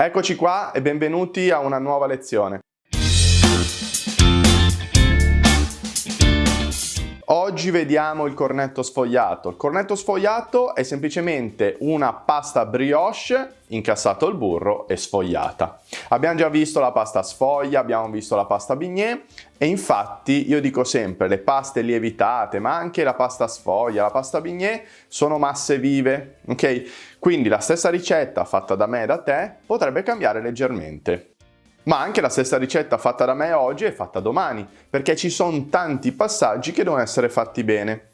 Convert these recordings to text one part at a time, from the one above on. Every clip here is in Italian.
Eccoci qua e benvenuti a una nuova lezione. Oggi vediamo il cornetto sfogliato. Il cornetto sfogliato è semplicemente una pasta brioche incassato il burro e sfogliata. Abbiamo già visto la pasta sfoglia, abbiamo visto la pasta bignè e infatti io dico sempre le paste lievitate ma anche la pasta sfoglia, la pasta bignè sono masse vive, ok? Quindi la stessa ricetta fatta da me e da te potrebbe cambiare leggermente. Ma anche la stessa ricetta fatta da me oggi è fatta domani, perché ci sono tanti passaggi che devono essere fatti bene.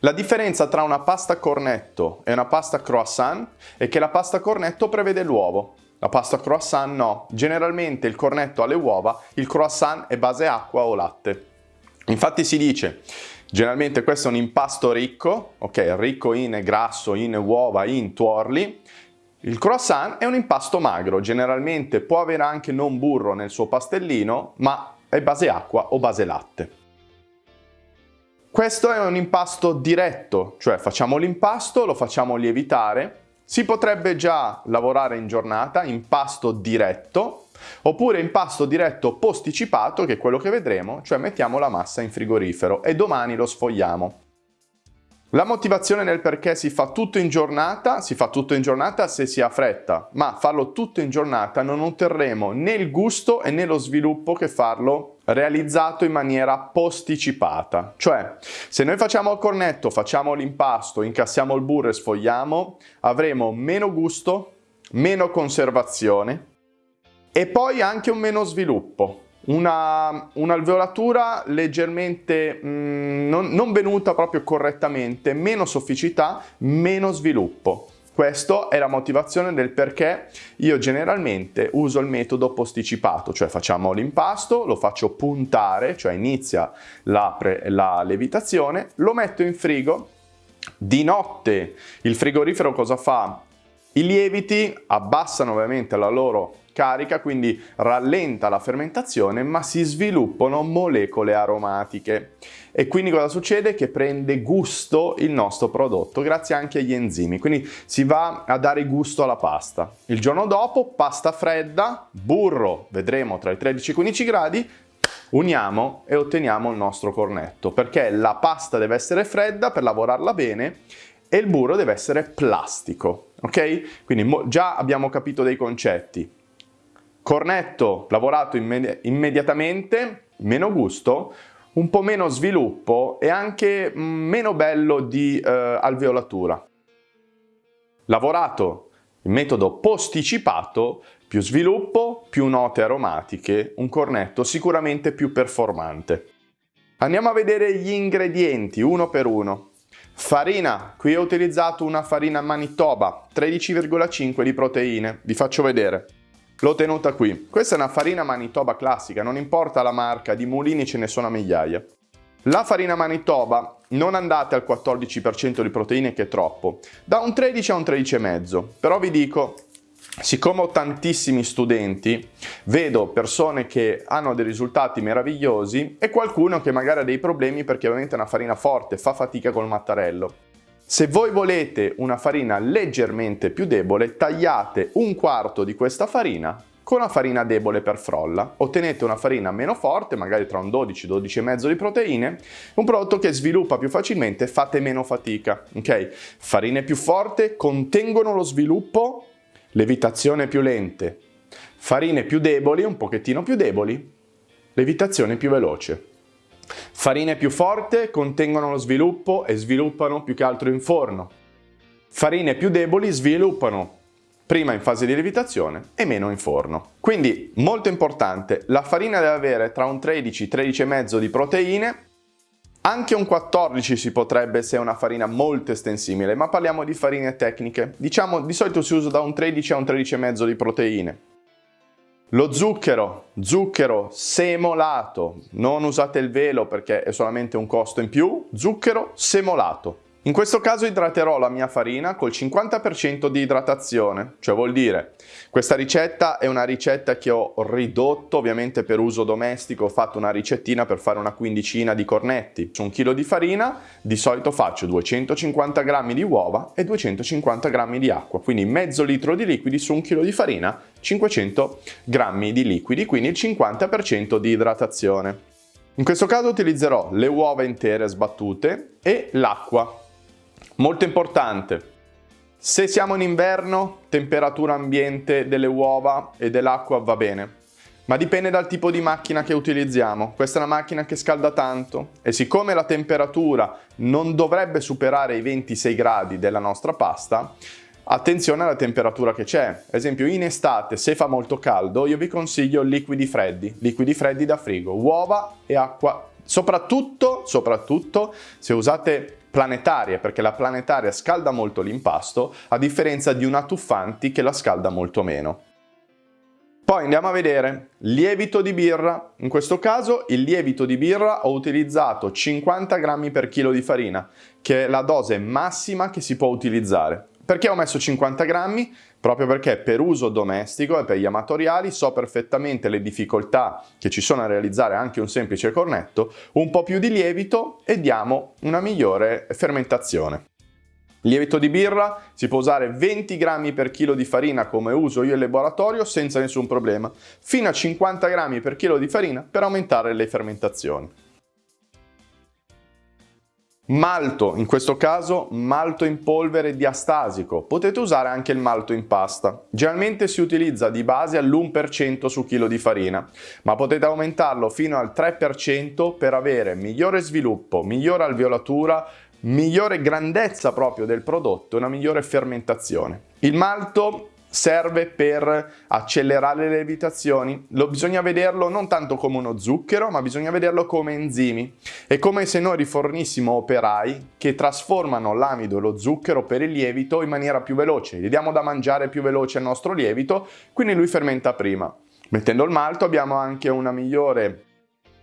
La differenza tra una pasta cornetto e una pasta croissant è che la pasta cornetto prevede l'uovo, la pasta croissant no. Generalmente il cornetto ha le uova, il croissant è base acqua o latte. Infatti si dice, generalmente questo è un impasto ricco, ok, ricco in grasso, in uova, in tuorli, il croissant è un impasto magro, generalmente può avere anche non burro nel suo pastellino, ma è base acqua o base latte. Questo è un impasto diretto, cioè facciamo l'impasto, lo facciamo lievitare, si potrebbe già lavorare in giornata, impasto diretto, oppure impasto diretto posticipato, che è quello che vedremo, cioè mettiamo la massa in frigorifero e domani lo sfogliamo. La motivazione nel perché si fa tutto in giornata, si fa tutto in giornata se si ha fretta, ma farlo tutto in giornata non otterremo né il gusto e né lo sviluppo che farlo realizzato in maniera posticipata. Cioè, se noi facciamo il cornetto, facciamo l'impasto, incassiamo il burro e sfogliamo, avremo meno gusto, meno conservazione e poi anche un meno sviluppo un'alveolatura un leggermente mh, mm, non, non venuta proprio correttamente, meno sofficità, meno sviluppo. Questa è la motivazione del perché io generalmente uso il metodo posticipato, cioè facciamo l'impasto, lo faccio puntare, cioè inizia la, la levitazione, lo metto in frigo, di notte il frigorifero cosa fa? I lieviti abbassano ovviamente la loro carica, quindi rallenta la fermentazione, ma si sviluppano molecole aromatiche. E quindi cosa succede? Che prende gusto il nostro prodotto, grazie anche agli enzimi, quindi si va a dare gusto alla pasta. Il giorno dopo, pasta fredda, burro, vedremo tra i 13 e i 15 gradi, uniamo e otteniamo il nostro cornetto, perché la pasta deve essere fredda per lavorarla bene e il burro deve essere plastico, ok? Quindi già abbiamo capito dei concetti. Cornetto lavorato immedi immediatamente, meno gusto, un po' meno sviluppo e anche mm, meno bello di eh, alveolatura. Lavorato in metodo posticipato, più sviluppo, più note aromatiche, un cornetto sicuramente più performante. Andiamo a vedere gli ingredienti uno per uno. Farina, qui ho utilizzato una farina Manitoba, 13,5 di proteine, vi faccio vedere. L'ho tenuta qui. Questa è una farina Manitoba classica, non importa la marca, di mulini ce ne sono a migliaia. La farina Manitoba non andate al 14% di proteine che è troppo, da un 13 a un 13,5, però vi dico Siccome ho tantissimi studenti, vedo persone che hanno dei risultati meravigliosi e qualcuno che magari ha dei problemi perché ovviamente è una farina forte, fa fatica col mattarello. Se voi volete una farina leggermente più debole, tagliate un quarto di questa farina con una farina debole per frolla. Ottenete una farina meno forte, magari tra un 12-12,5 di proteine, un prodotto che sviluppa più facilmente, fate meno fatica. Ok? Farine più forti contengono lo sviluppo, levitazione più lente. Farine più deboli, un pochettino più deboli, levitazione più veloce. Farine più forti contengono lo sviluppo e sviluppano più che altro in forno. Farine più deboli sviluppano prima in fase di lievitazione e meno in forno. Quindi molto importante, la farina deve avere tra un 13 13,5 di proteine, anche un 14 si potrebbe se è una farina molto estensibile, ma parliamo di farine tecniche. Diciamo di solito si usa da un 13 a un 13,5 di proteine. Lo zucchero, zucchero semolato, non usate il velo perché è solamente un costo in più, zucchero semolato, In questo caso idraterò la mia farina col 50% di idratazione, cioè vuol dire questa ricetta è una ricetta che ho ridotto ovviamente per uso domestico, ho fatto una ricettina per fare una quindicina di cornetti. Su un chilo di farina di solito faccio 250 g di uova e 250 g di acqua, quindi mezzo litro di liquidi su un chilo di farina, 500 g di liquidi, quindi il 50% di idratazione. In questo caso utilizzerò le uova intere sbattute e l'acqua Molto importante, se siamo in inverno, temperatura ambiente delle uova e dell'acqua va bene, ma dipende dal tipo di macchina che utilizziamo. Questa è una macchina che scalda tanto e siccome la temperatura non dovrebbe superare i 26 gradi della nostra pasta, attenzione alla temperatura che c'è. Ad esempio in estate, se fa molto caldo, io vi consiglio liquidi freddi, liquidi freddi da frigo, uova e acqua. Soprattutto, soprattutto se usate planetarie, perché la planetaria scalda molto l'impasto, a differenza di una tuffanti che la scalda molto meno. Poi andiamo a vedere lievito di birra. In questo caso il lievito di birra ho utilizzato 50 grammi per chilo di farina, che è la dose massima che si può utilizzare. Perché ho messo 50 grammi? Proprio perché per uso domestico e per gli amatoriali so perfettamente le difficoltà che ci sono a realizzare anche un semplice cornetto, un po' più di lievito e diamo una migliore fermentazione. Lievito di birra si può usare 20 grammi per chilo di farina come uso io in laboratorio senza nessun problema, fino a 50 grammi per chilo di farina per aumentare le fermentazioni. Malto, in questo caso malto in polvere diastasico, potete usare anche il malto in pasta. Generalmente si utilizza di base all'1% su chilo di farina, ma potete aumentarlo fino al 3% per avere migliore sviluppo, migliore alveolatura, migliore grandezza proprio del prodotto e una migliore fermentazione. Il malto serve per accelerare le lievitazioni. Lo bisogna vederlo non tanto come uno zucchero, ma bisogna vederlo come enzimi. È come se noi rifornissimo operai che trasformano l'amido e lo zucchero per il lievito in maniera più veloce. Gli diamo da mangiare più veloce al nostro lievito, quindi lui fermenta prima. Mettendo il malto abbiamo anche una migliore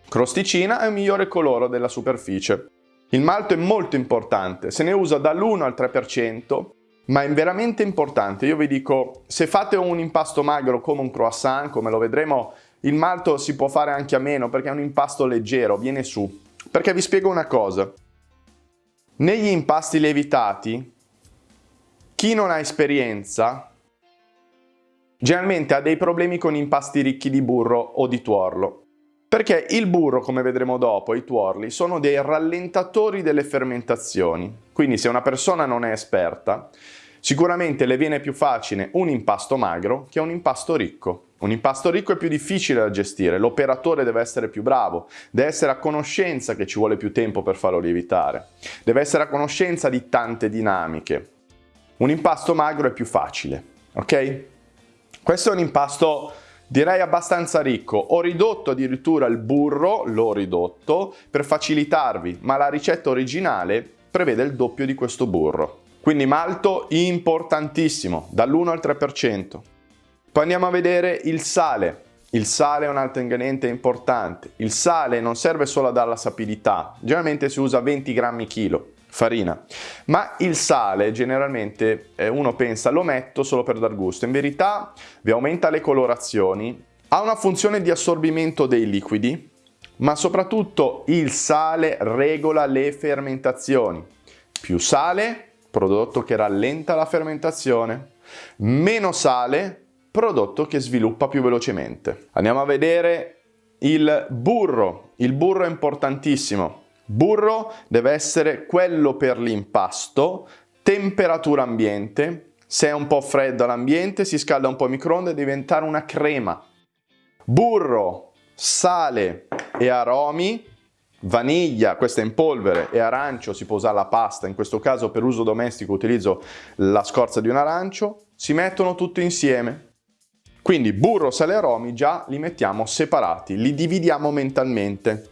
crosticina e un migliore colore della superficie. Il malto è molto importante, se ne usa dall'1 al 3%, ma è veramente importante. Io vi dico, se fate un impasto magro come un croissant, come lo vedremo, il malto si può fare anche a meno perché è un impasto leggero, viene su. Perché vi spiego una cosa. Negli impasti lievitati, chi non ha esperienza generalmente ha dei problemi con impasti ricchi di burro o di tuorlo. Perché il burro, come vedremo dopo, i tuorli, sono dei rallentatori delle fermentazioni. Quindi se una persona non è esperta, sicuramente le viene più facile un impasto magro che un impasto ricco. Un impasto ricco è più difficile da gestire, l'operatore deve essere più bravo, deve essere a conoscenza che ci vuole più tempo per farlo lievitare, deve essere a conoscenza di tante dinamiche. Un impasto magro è più facile, ok? Questo è un impasto Direi abbastanza ricco, ho ridotto addirittura il burro, l'ho ridotto, per facilitarvi, ma la ricetta originale prevede il doppio di questo burro. Quindi malto importantissimo, dall'1 al 3%. Poi andiamo a vedere il sale. Il sale è un altro ingrediente importante. Il sale non serve solo a dare la sapidità, generalmente si usa 20 grammi chilo farina. Ma il sale generalmente eh, uno pensa lo metto solo per dar gusto, in verità vi aumenta le colorazioni, ha una funzione di assorbimento dei liquidi, ma soprattutto il sale regola le fermentazioni. Più sale, prodotto che rallenta la fermentazione, meno sale, prodotto che sviluppa più velocemente. Andiamo a vedere il burro. Il burro è importantissimo. Burro deve essere quello per l'impasto, temperatura ambiente, se è un po' freddo l'ambiente si scalda un po' il microonde e diventare una crema. Burro, sale e aromi, vaniglia, questa è in polvere, e arancio, si può usare la pasta, in questo caso per uso domestico utilizzo la scorza di un arancio, si mettono tutti insieme. Quindi burro, sale e aromi già li mettiamo separati, li dividiamo mentalmente.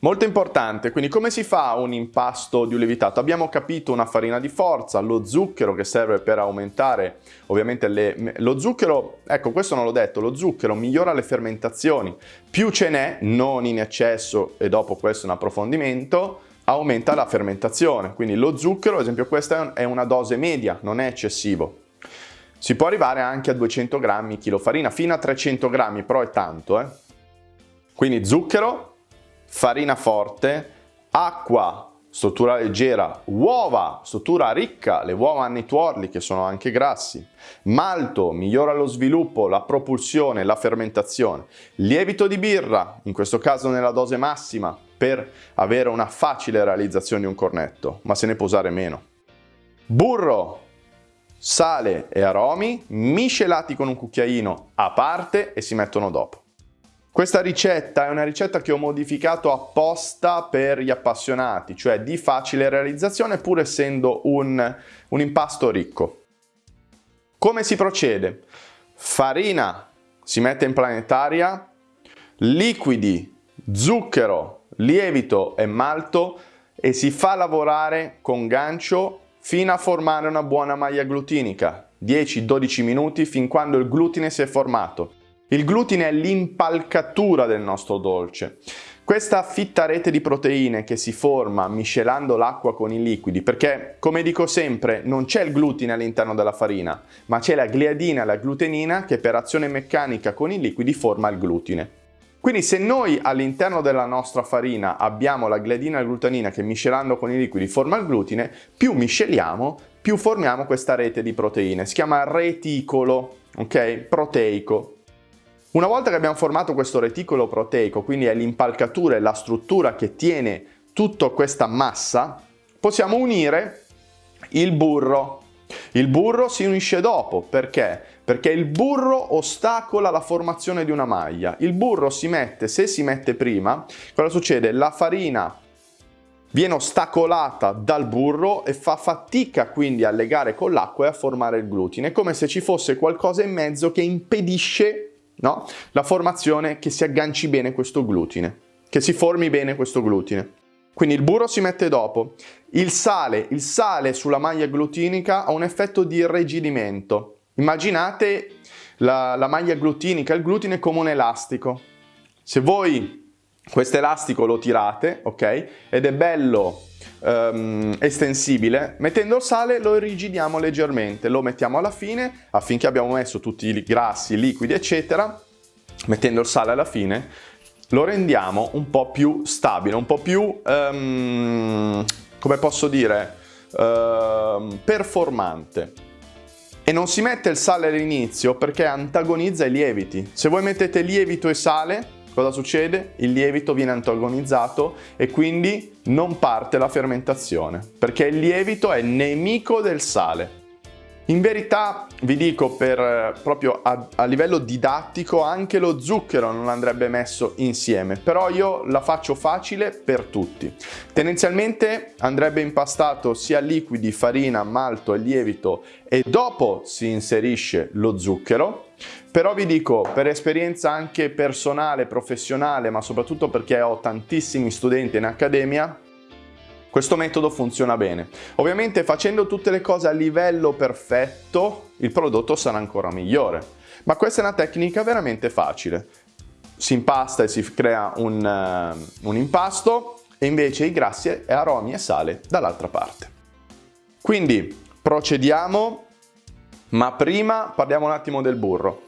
Molto importante, quindi come si fa un impasto di un lievitato? Abbiamo capito una farina di forza, lo zucchero che serve per aumentare ovviamente le... lo zucchero, ecco questo non l'ho detto, lo zucchero migliora le fermentazioni, più ce n'è, non in eccesso e dopo questo un approfondimento, aumenta la fermentazione, quindi lo zucchero, ad esempio questa è una dose media, non è eccessivo. Si può arrivare anche a 200 grammi chilo farina, fino a 300 grammi, però è tanto. Eh? Quindi zucchero, farina forte, acqua struttura leggera, uova, struttura ricca, le uova hanno i tuorli che sono anche grassi, malto, migliora lo sviluppo, la propulsione, la fermentazione, lievito di birra, in questo caso nella dose massima, per avere una facile realizzazione di un cornetto, ma se ne può usare meno. Burro, sale e aromi miscelati con un cucchiaino a parte e si mettono dopo. Questa ricetta è una ricetta che ho modificato apposta per gli appassionati, cioè di facile realizzazione pur essendo un, un impasto ricco. Come si procede? Farina si mette in planetaria, liquidi, zucchero, lievito e malto e si fa lavorare con gancio fino a formare una buona maglia glutinica, 10-12 minuti fin quando il glutine si è formato. Il glutine è l'impalcatura del nostro dolce. Questa fitta rete di proteine che si forma miscelando l'acqua con i liquidi, perché come dico sempre non c'è il glutine all'interno della farina, ma c'è la gliadina e la glutenina che per azione meccanica con i liquidi forma il glutine. Quindi se noi all'interno della nostra farina abbiamo la gliadina e la glutenina che miscelando con i liquidi forma il glutine, più misceliamo, più formiamo questa rete di proteine. Si chiama reticolo, ok? Proteico. Una volta che abbiamo formato questo reticolo proteico, quindi è l'impalcatura e la struttura che tiene tutta questa massa, possiamo unire il burro. Il burro si unisce dopo, perché? Perché il burro ostacola la formazione di una maglia. Il burro si mette, se si mette prima, cosa succede? La farina viene ostacolata dal burro e fa fatica quindi a legare con l'acqua e a formare il glutine, è come se ci fosse qualcosa in mezzo che impedisce no? La formazione che si agganci bene questo glutine, che si formi bene questo glutine. Quindi il burro si mette dopo. Il sale, il sale sulla maglia glutinica ha un effetto di irrigidimento. Immaginate la, la maglia glutinica, il glutine come un elastico. Se voi questo elastico lo tirate, ok? Ed è bello um, estensibile, mettendo il sale lo irrigidiamo leggermente, lo mettiamo alla fine affinché abbiamo messo tutti i grassi, i liquidi eccetera, mettendo il sale alla fine lo rendiamo un po' più stabile, un po' più, um, come posso dire, uh, performante. E non si mette il sale all'inizio perché antagonizza i lieviti. Se voi mettete lievito e sale, Cosa succede? Il lievito viene antagonizzato e quindi non parte la fermentazione, perché il lievito è nemico del sale. In verità vi dico per eh, proprio a, a, livello didattico anche lo zucchero non andrebbe messo insieme, però io la faccio facile per tutti. Tendenzialmente andrebbe impastato sia liquidi, farina, malto e lievito e dopo si inserisce lo zucchero però vi dico, per esperienza anche personale, professionale, ma soprattutto perché ho tantissimi studenti in accademia, questo metodo funziona bene. Ovviamente facendo tutte le cose a livello perfetto, il prodotto sarà ancora migliore. Ma questa è una tecnica veramente facile. Si impasta e si crea un, uh, un impasto e invece i grassi aromi e sale dall'altra parte. Quindi procediamo, ma prima parliamo un attimo del burro.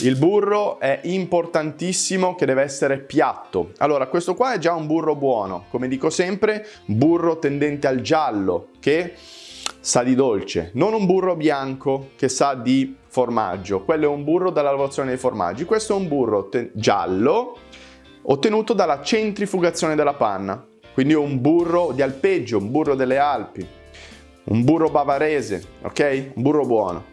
Il burro è importantissimo che deve essere piatto. Allora, questo qua è già un burro buono. Come dico sempre, burro tendente al giallo, che sa di dolce. Non un burro bianco che sa di formaggio. Quello è un burro dalla lavorazione dei formaggi. Questo è un burro giallo ottenuto dalla centrifugazione della panna. Quindi un burro di alpeggio, un burro delle Alpi, un burro bavarese, ok? Un burro buono.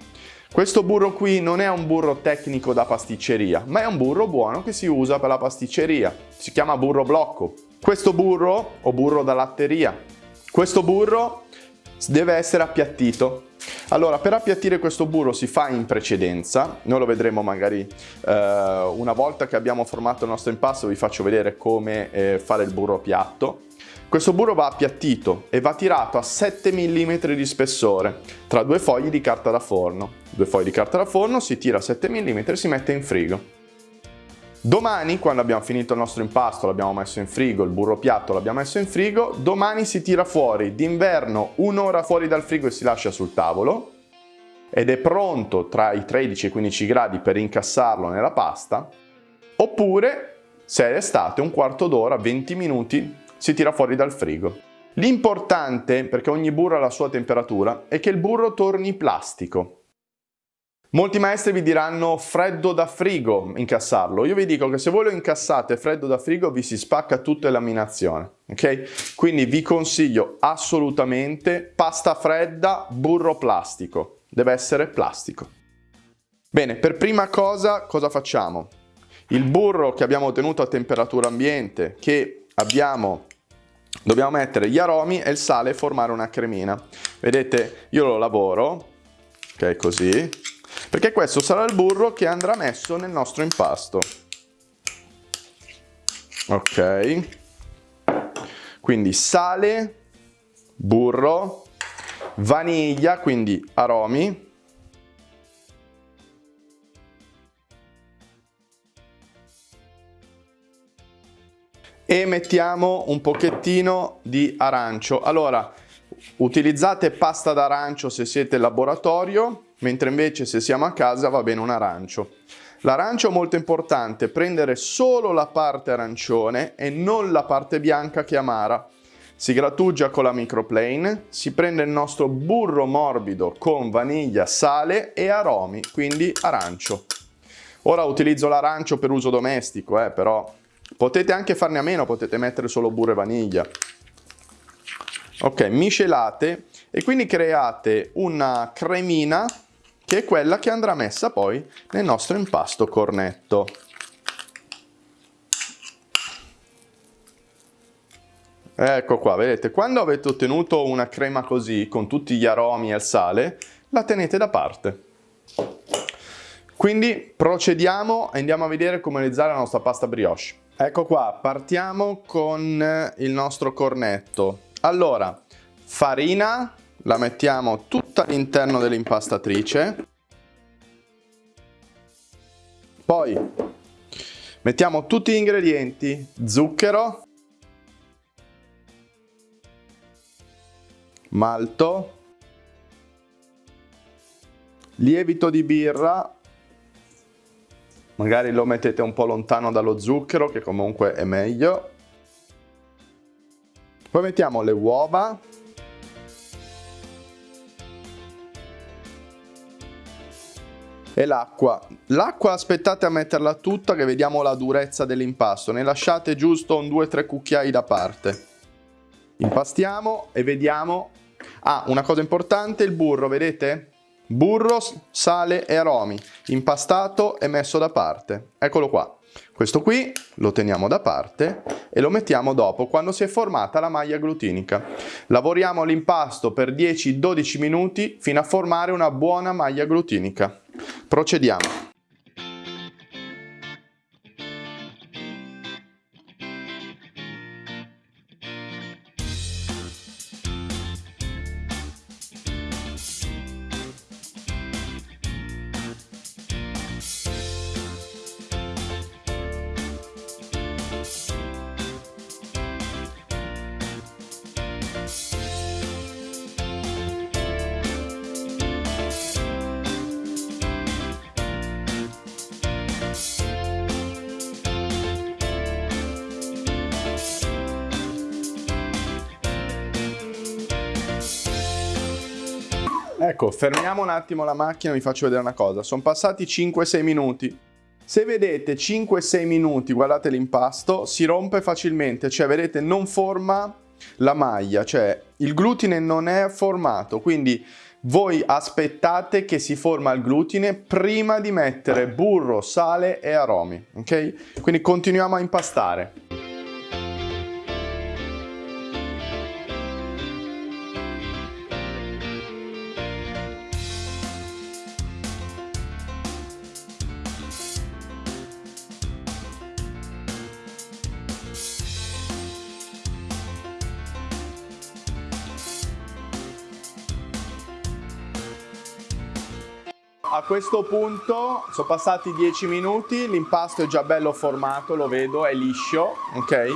Questo burro qui non è un burro tecnico da pasticceria, ma è un burro buono che si usa per la pasticceria. Si chiama burro blocco. Questo burro, o burro da latteria, questo burro deve essere appiattito. Allora, per appiattire questo burro si fa in precedenza, noi lo vedremo magari eh, una volta che abbiamo formato il nostro impasto, vi faccio vedere come eh, fare il burro piatto. Questo burro va appiattito e va tirato a 7 mm di spessore tra due fogli di carta da forno. Due fogli di carta da forno, si tira a 7 mm e si mette in frigo. Domani, quando abbiamo finito il nostro impasto, l'abbiamo messo in frigo, il burro piatto l'abbiamo messo in frigo, domani si tira fuori d'inverno un'ora fuori dal frigo e si lascia sul tavolo ed è pronto tra i 13 e i 15 gradi per incassarlo nella pasta, oppure se è estate un quarto d'ora, 20 minuti, si tira fuori dal frigo. L'importante, perché ogni burro ha la sua temperatura, è che il burro torni plastico. Molti maestri vi diranno freddo da frigo incassarlo. Io vi dico che se voi lo incassate freddo da frigo vi si spacca tutta la laminazione. Ok? Quindi vi consiglio assolutamente pasta fredda, burro plastico. Deve essere plastico. Bene, per prima cosa cosa facciamo? Il burro che abbiamo ottenuto a temperatura ambiente, che abbiamo dobbiamo mettere gli aromi e il sale e formare una cremina. Vedete, io lo lavoro, ok, così, perché questo sarà il burro che andrà messo nel nostro impasto. Ok, quindi sale, burro, vaniglia, quindi aromi, e mettiamo un pochettino di arancio. Allora, utilizzate pasta d'arancio se siete in laboratorio, mentre invece se siamo a casa va bene un arancio. L'arancio è molto importante, prendere solo la parte arancione e non la parte bianca che è amara. Si grattugia con la microplane, si prende il nostro burro morbido con vaniglia, sale e aromi, quindi arancio. Ora utilizzo l'arancio per uso domestico, eh, però potete anche farne a meno, potete mettere solo burro e vaniglia. Ok, miscelate e quindi create una cremina che è quella che andrà messa poi nel nostro impasto cornetto. Ecco qua, vedete, quando avete ottenuto una crema così, con tutti gli aromi e il sale, la tenete da parte. Quindi procediamo e andiamo a vedere come realizzare la nostra pasta brioche. Ecco qua, partiamo con il nostro cornetto. Allora, farina, la mettiamo tutta all'interno dell'impastatrice. Poi mettiamo tutti gli ingredienti, zucchero, malto, lievito di birra, magari lo mettete un po' lontano dallo zucchero che comunque è meglio. Poi mettiamo le uova, e l'acqua. L'acqua aspettate a metterla tutta che vediamo la durezza dell'impasto, ne lasciate giusto un 2-3 cucchiai da parte. Impastiamo e vediamo... Ah, una cosa importante, il burro, vedete? Burro, sale e aromi, impastato e messo da parte. Eccolo qua. Questo qui lo teniamo da parte e lo mettiamo dopo quando si è formata la maglia glutinica. Lavoriamo l'impasto per 10-12 minuti fino a formare una buona maglia glutinica. Procediamo. Fermiamo un attimo la macchina e vi faccio vedere una cosa. Sono passati 5-6 minuti. Se vedete 5-6 minuti, guardate l'impasto, si rompe facilmente, cioè vedete non forma la maglia, cioè il glutine non è formato, quindi voi aspettate che si forma il glutine prima di mettere burro, sale e aromi, ok? Quindi continuiamo a impastare. A questo punto sono passati 10 minuti, l'impasto è già bello formato, lo vedo, è liscio, ok?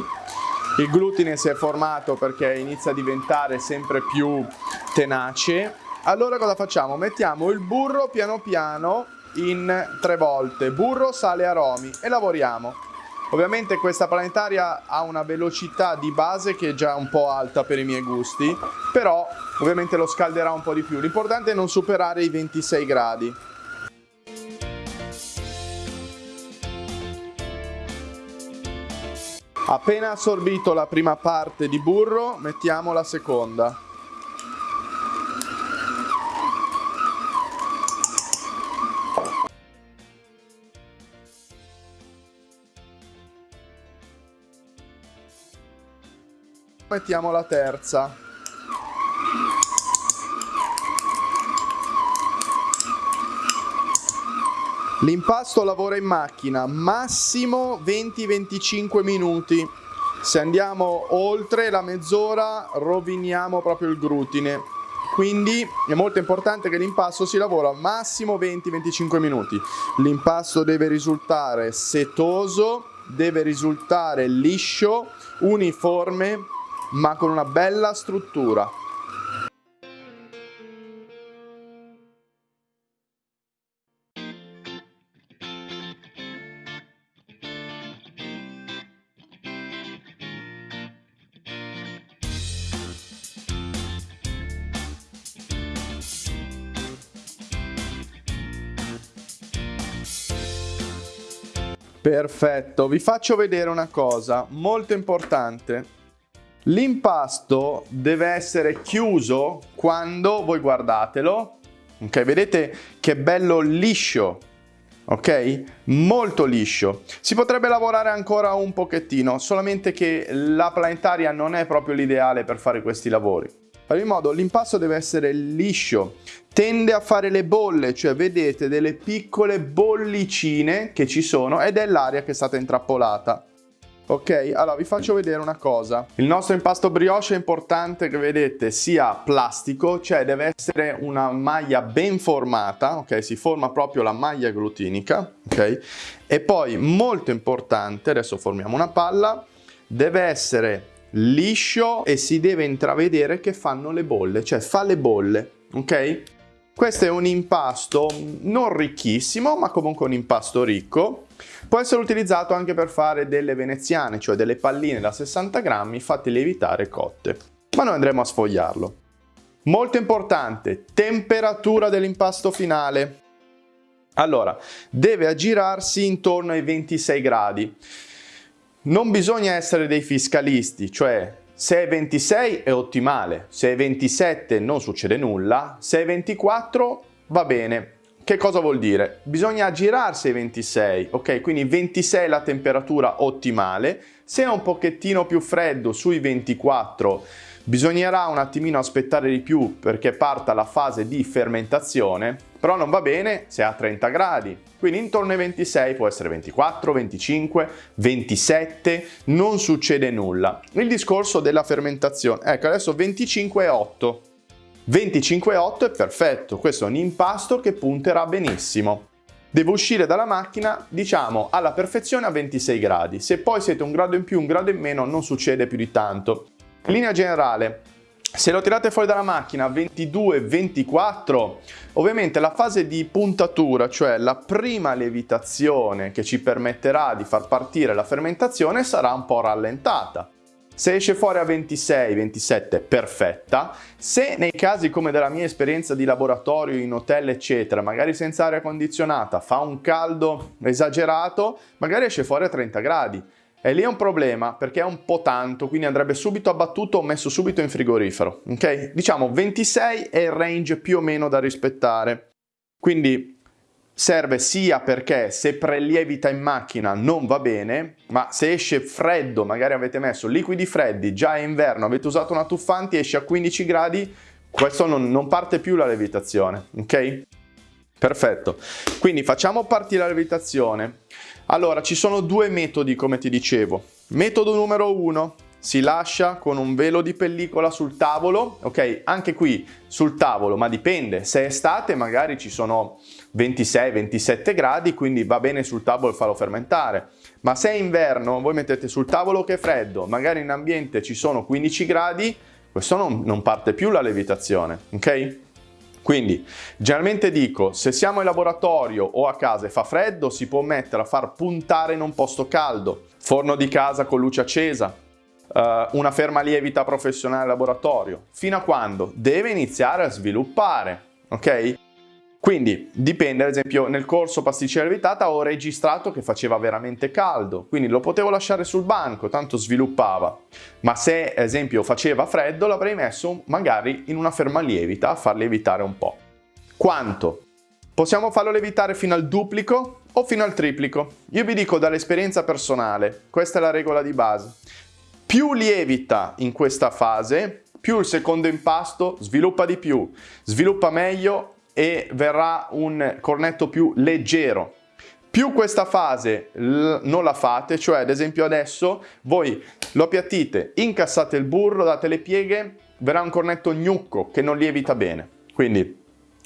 Il glutine si è formato perché inizia a diventare sempre più tenace. Allora cosa facciamo? Mettiamo il burro piano piano in tre volte, burro, sale aromi e lavoriamo. Ovviamente questa planetaria ha una velocità di base che è già un po' alta per i miei gusti, però ovviamente lo scalderà un po' di più. L'importante è non superare i 26 gradi. Appena assorbito la prima parte di burro, mettiamo la seconda. Mettiamo la terza. L'impasto lavora in macchina massimo 20-25 minuti. Se andiamo oltre la mezz'ora roviniamo proprio il glutine. Quindi è molto importante che l'impasto si lavora massimo 20-25 minuti. L'impasto deve risultare setoso, deve risultare liscio, uniforme, ma con una bella struttura. Perfetto, vi faccio vedere una cosa molto importante. L'impasto deve essere chiuso quando voi guardatelo, ok? Vedete che bello liscio, ok? Molto liscio. Si potrebbe lavorare ancora un pochettino, solamente che la planetaria non è proprio l'ideale per fare questi lavori. Fare in modo l'impasto deve essere liscio, tende a fare le bolle, cioè vedete delle piccole bollicine che ci sono ed è l'aria che è stata intrappolata. Ok, allora vi faccio vedere una cosa. Il nostro impasto brioche è importante che vedete sia plastico, cioè deve essere una maglia ben formata, ok? Si forma proprio la maglia glutinica, ok? E poi molto importante, adesso formiamo una palla, deve essere liscio e si deve intravedere che fanno le bolle, cioè fa le bolle, ok? Questo è un impasto non ricchissimo, ma comunque un impasto ricco. Può essere utilizzato anche per fare delle veneziane, cioè delle palline da 60 grammi fatte lievitare cotte. Ma noi andremo a sfogliarlo. Molto importante, temperatura dell'impasto finale. Allora, deve aggirarsi intorno ai 26 gradi. Non bisogna essere dei fiscalisti, cioè se è 26 è ottimale, se è 27 non succede nulla, se è 24 va bene. Che cosa vuol dire? Bisogna girarsi ai 26, ok? Quindi 26 è la temperatura ottimale, se è un pochettino più freddo sui 24 Bisognerà un attimino aspettare di più perché parta la fase di fermentazione, però non va bene se è a 30 gradi. Quindi intorno ai 26 può essere 24, 25, 27, non succede nulla. Il discorso della fermentazione, ecco adesso 25,8. 25,8 è perfetto, questo è un impasto che punterà benissimo. Deve uscire dalla macchina, diciamo, alla perfezione a 26 gradi. Se poi siete un grado in più, un grado in meno, non succede più di tanto. In linea generale, se lo tirate fuori dalla macchina 22-24, ovviamente la fase di puntatura, cioè la prima lievitazione che ci permetterà di far partire la fermentazione, sarà un po' rallentata. Se esce fuori a 26-27, perfetta. Se nei casi come della mia esperienza di laboratorio in hotel eccetera, magari senza aria condizionata, fa un caldo esagerato, magari esce fuori a 30 gradi. E lì è un problema perché è un po' tanto, quindi andrebbe subito abbattuto o messo subito in frigorifero, ok? Diciamo 26 è il range più o meno da rispettare. Quindi serve sia perché se prelievita in macchina non va bene, ma se esce freddo, magari avete messo liquidi freddi, già è inverno, avete usato una tuffanti, esce a 15 gradi, questo non, non parte più la levitazione, ok? Perfetto, quindi facciamo partire la levitazione. Allora, ci sono due metodi come ti dicevo. Metodo numero uno, si lascia con un velo di pellicola sul tavolo, ok? Anche qui sul tavolo, ma dipende. Se è estate magari ci sono 26-27 gradi, quindi va bene sul tavolo farlo fermentare. Ma se è inverno, voi mettete sul tavolo che è freddo, magari in ambiente ci sono 15 gradi, questo non, non parte più la lievitazione, ok? Quindi generalmente dico se siamo in laboratorio o a casa e fa freddo si può mettere a far puntare in un posto caldo, forno di casa con luce accesa, uh, una ferma lievita professionale laboratorio, fino a quando deve iniziare a sviluppare, ok? Quindi dipende, ad esempio nel corso pasticcera lievitata ho registrato che faceva veramente caldo, quindi lo potevo lasciare sul banco, tanto sviluppava. Ma se ad esempio faceva freddo l'avrei messo magari in una ferma lievita a far lievitare un po'. Quanto? Possiamo farlo lievitare fino al duplico o fino al triplico. Io vi dico dall'esperienza personale, questa è la regola di base. Più lievita in questa fase, più il secondo impasto sviluppa di più, sviluppa meglio e verrà un cornetto più leggero. Più questa fase non la fate, cioè ad esempio adesso voi lo appiattite, incassate il burro, date le pieghe, verrà un cornetto gnucco che non lievita bene. Quindi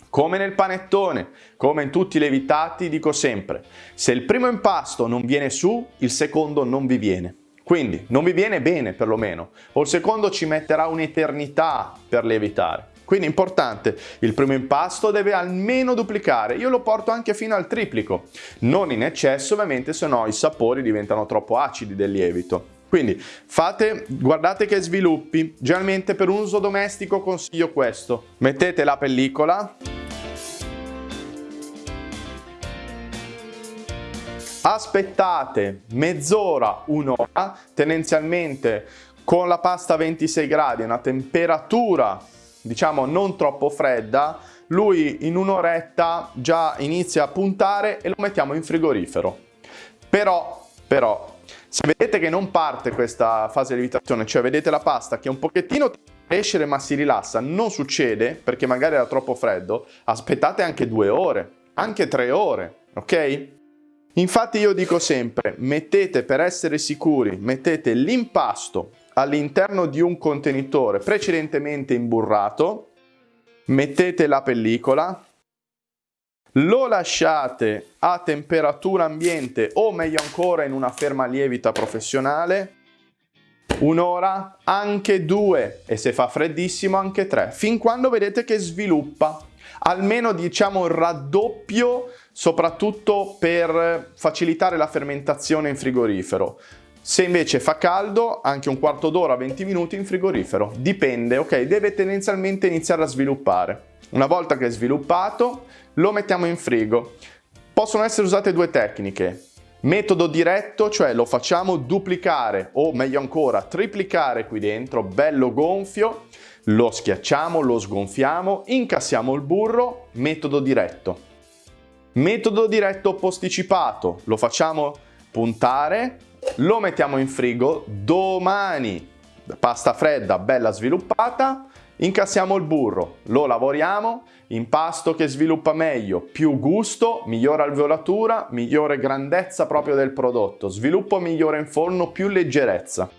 come nel panettone, come in tutti i lievitati, dico sempre, se il primo impasto non viene su, il secondo non vi viene. Quindi non vi viene bene perlomeno, o il secondo ci metterà un'eternità per lievitare. Quindi importante, il primo impasto deve almeno duplicare, io lo porto anche fino al triplico, non in eccesso ovviamente se no i sapori diventano troppo acidi del lievito. Quindi fate, guardate che sviluppi, generalmente per un uso domestico consiglio questo, mettete la pellicola, aspettate mezz'ora, un'ora, tendenzialmente con la pasta a 26 gradi, una temperatura diciamo non troppo fredda, lui in un'oretta già inizia a puntare e lo mettiamo in frigorifero. Però, però, se vedete che non parte questa fase di lievitazione, cioè vedete la pasta che un pochettino crescere ma si rilassa, non succede perché magari era troppo freddo, aspettate anche due ore, anche tre ore, ok? Infatti io dico sempre, mettete per essere sicuri, mettete l'impasto all'interno di un contenitore precedentemente imburrato, mettete la pellicola, lo lasciate a temperatura ambiente o meglio ancora in una ferma lievita professionale, un'ora, anche due e se fa freddissimo anche tre, fin quando vedete che sviluppa, almeno diciamo il raddoppio soprattutto per facilitare la fermentazione in frigorifero. Se invece fa caldo, anche un quarto d'ora, 20 minuti in frigorifero. Dipende, ok? Deve tendenzialmente iniziare a sviluppare. Una volta che è sviluppato, lo mettiamo in frigo. Possono essere usate due tecniche. Metodo diretto, cioè lo facciamo duplicare o meglio ancora triplicare qui dentro, bello gonfio, lo schiacciamo, lo sgonfiamo, incassiamo il burro, metodo diretto. Metodo diretto posticipato, lo facciamo puntare, lo mettiamo in frigo, domani pasta fredda bella sviluppata, incassiamo il burro, lo lavoriamo, impasto che sviluppa meglio, più gusto, migliore alveolatura, migliore grandezza proprio del prodotto, sviluppo migliore in forno, più leggerezza.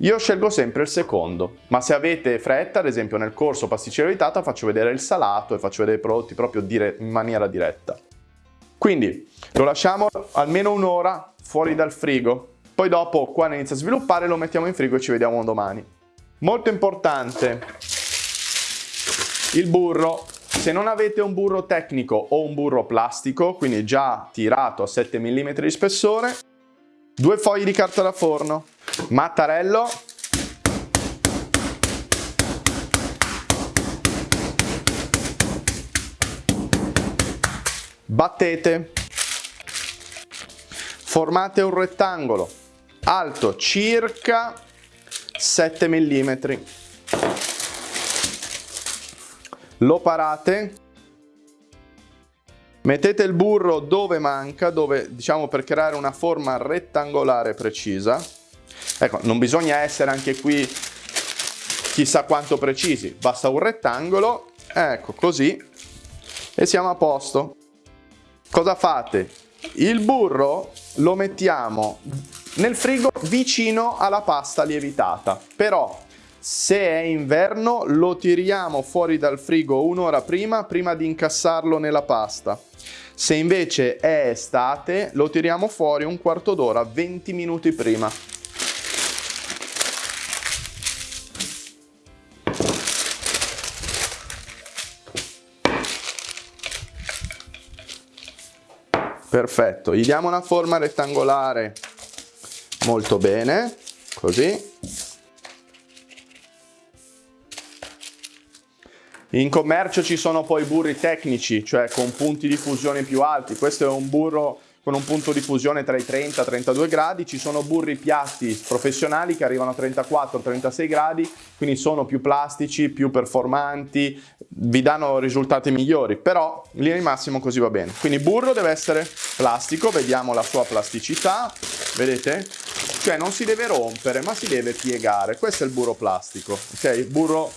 Io scelgo sempre il secondo, ma se avete fretta, ad esempio nel corso pasticcera evitata faccio vedere il salato e faccio vedere i prodotti proprio in maniera diretta. Quindi lo lasciamo almeno un'ora fuori dal frigo, poi dopo quando inizia a sviluppare lo mettiamo in frigo e ci vediamo domani. Molto importante, il burro. Se non avete un burro tecnico o un burro plastico, quindi già tirato a 7 mm di spessore, due fogli di carta da forno, mattarello, battete, formate un rettangolo alto circa 7 mm. Lo parate, mettete il burro dove manca, dove diciamo per creare una forma rettangolare precisa. Ecco, non bisogna essere anche qui chissà quanto precisi, basta un rettangolo, ecco così, e siamo a posto. Cosa fate? Il burro lo mettiamo nel frigo vicino alla pasta lievitata, però Se è inverno lo tiriamo fuori dal frigo un'ora prima, prima di incassarlo nella pasta. Se invece è estate lo tiriamo fuori un quarto d'ora, 20 minuti prima. Perfetto, gli diamo una forma rettangolare molto bene, così. In commercio ci sono poi burri tecnici, cioè con punti di fusione più alti. Questo è un burro con un punto di fusione tra i 30 e i 32 gradi, ci sono burri piatti professionali che arrivano a 34-36 gradi, quindi sono più plastici, più performanti, vi danno risultati migliori, però in linea di massimo così va bene. Quindi burro deve essere plastico, vediamo la sua plasticità, vedete? Cioè non si deve rompere, ma si deve piegare, questo è il burro plastico, ok? Burro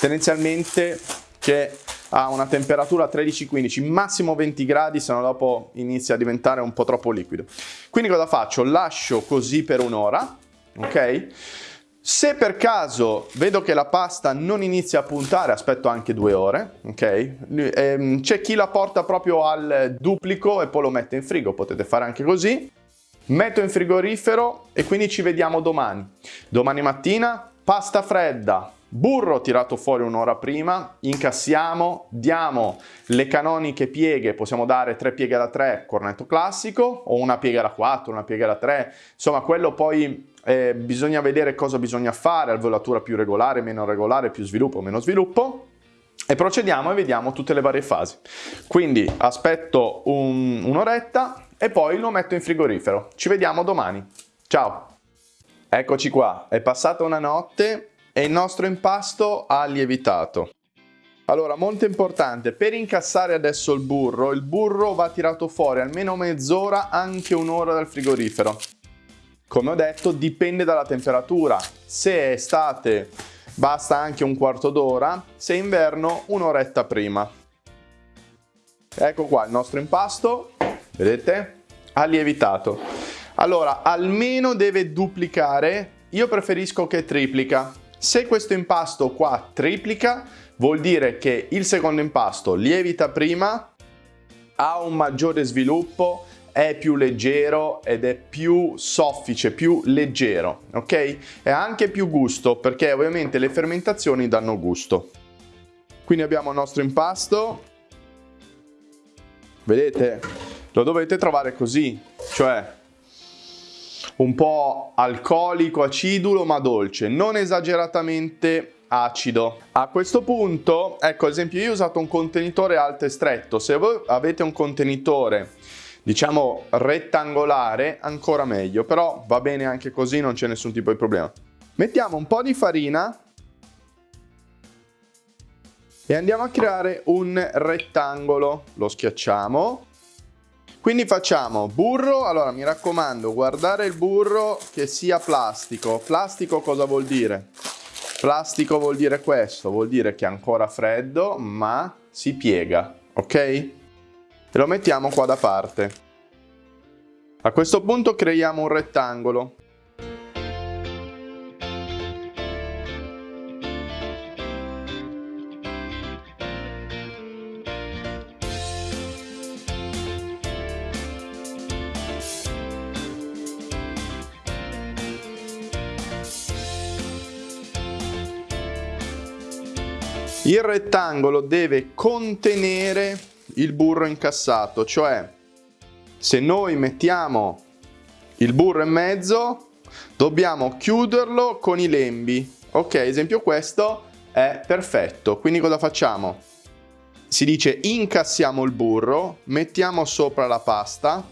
tendenzialmente che a una temperatura 13-15, massimo 20 gradi, se no dopo inizia a diventare un po' troppo liquido. Quindi cosa faccio? Lascio così per un'ora, ok? Se per caso vedo che la pasta non inizia a puntare, aspetto anche due ore, ok? Ehm, c'è chi la porta proprio al duplico e poi lo mette in frigo, potete fare anche così. Metto in frigorifero e quindi ci vediamo domani. Domani mattina, pasta fredda, Burro tirato fuori un'ora prima, incassiamo, diamo le canoniche pieghe, possiamo dare tre pieghe da 3, cornetto classico, o una piega da 4, una piega da 3, insomma quello poi eh, bisogna vedere cosa bisogna fare, alveolatura più regolare, meno regolare, più sviluppo, meno sviluppo, e procediamo e vediamo tutte le varie fasi. Quindi aspetto un, un'oretta e poi lo metto in frigorifero. Ci vediamo domani. Ciao! Eccoci qua, è passata una notte e il nostro impasto ha lievitato. Allora, molto importante, per incassare adesso il burro, il burro va tirato fuori almeno mezz'ora, anche un'ora dal frigorifero. Come ho detto, dipende dalla temperatura. Se è estate basta anche un quarto d'ora, se è inverno un'oretta prima. Ecco qua il nostro impasto, vedete? Ha lievitato. Allora, almeno deve duplicare, io preferisco che triplica, se questo impasto qua triplica, vuol dire che il secondo impasto lievita prima, ha un maggiore sviluppo, è più leggero ed è più soffice, più leggero, ok? E anche più gusto, perché ovviamente le fermentazioni danno gusto. Quindi abbiamo il nostro impasto, vedete? Lo dovete trovare così, cioè un po' alcolico, acidulo ma dolce, non esageratamente acido. A questo punto, ecco ad esempio io ho usato un contenitore alto e stretto, se voi avete un contenitore diciamo rettangolare ancora meglio, però va bene anche così, non c'è nessun tipo di problema. Mettiamo un po' di farina e andiamo a creare un rettangolo, lo schiacciamo quindi facciamo burro, allora mi raccomando guardare il burro che sia plastico. Plastico cosa vuol dire? Plastico vuol dire questo, vuol dire che è ancora freddo ma si piega, ok? E lo mettiamo qua da parte. A questo punto creiamo un rettangolo. Il rettangolo deve contenere il burro incassato, cioè se noi mettiamo il burro in mezzo dobbiamo chiuderlo con i lembi. Ok, esempio questo è perfetto. Quindi cosa facciamo? Si dice incassiamo il burro, mettiamo sopra la pasta.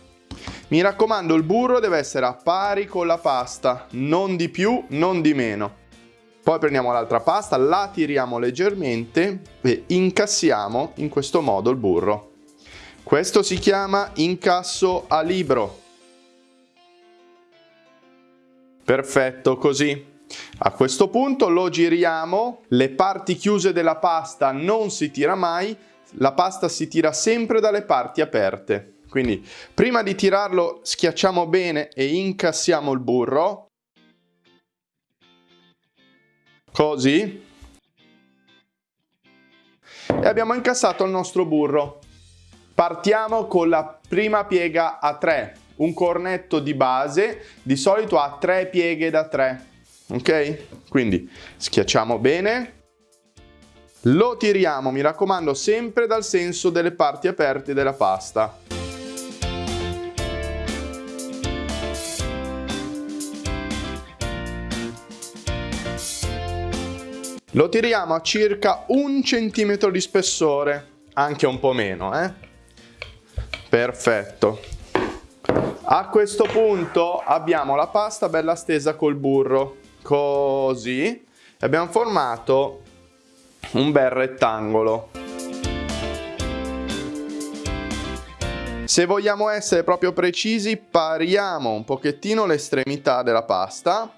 Mi raccomando, il burro deve essere a pari con la pasta, non di più, non di meno. Poi prendiamo l'altra pasta, la tiriamo leggermente e incassiamo in questo modo il burro. Questo si chiama incasso a libro. Perfetto, così. A questo punto lo giriamo, le parti chiuse della pasta non si tira mai, la pasta si tira sempre dalle parti aperte. Quindi prima di tirarlo schiacciamo bene e incassiamo il burro, così. E abbiamo incassato il nostro burro. Partiamo con la prima piega a 3, un cornetto di base, di solito ha 3 pieghe da 3, ok? Quindi schiacciamo bene, lo tiriamo, mi raccomando, sempre dal senso delle parti aperte della pasta. Lo tiriamo a circa un centimetro di spessore, anche un po' meno, eh? Perfetto. A questo punto abbiamo la pasta bella stesa col burro, così. Abbiamo formato un bel rettangolo. Se vogliamo essere proprio precisi, pariamo un pochettino l'estremità della pasta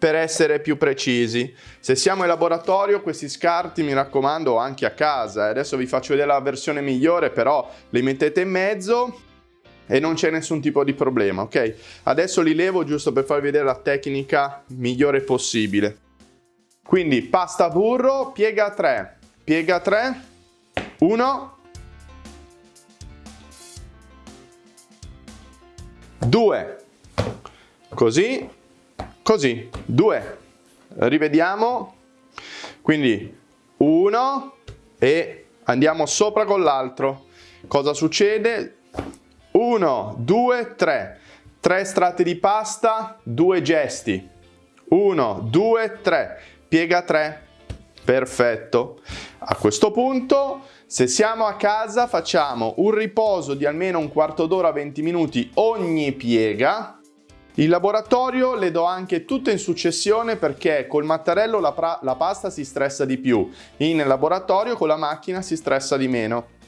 per essere più precisi. Se siamo in laboratorio questi scarti mi raccomando anche a casa, adesso vi faccio vedere la versione migliore però li mettete in mezzo e non c'è nessun tipo di problema, ok? Adesso li levo giusto per farvi vedere la tecnica migliore possibile. Quindi pasta burro, piega 3, piega 3, 1, 2, così, così, 2, rivediamo, quindi 1 e andiamo sopra con l'altro. Cosa succede? 1, 2, 3, 3 strati di pasta, 2 gesti, 1, 2, 3, piega 3, perfetto. A questo punto, se siamo a casa, facciamo un riposo di almeno un quarto d'ora, 20 minuti ogni piega, in laboratorio le do anche tutte in successione perché col mattarello la, la, pasta si stressa di più, in laboratorio con la macchina si stressa di meno.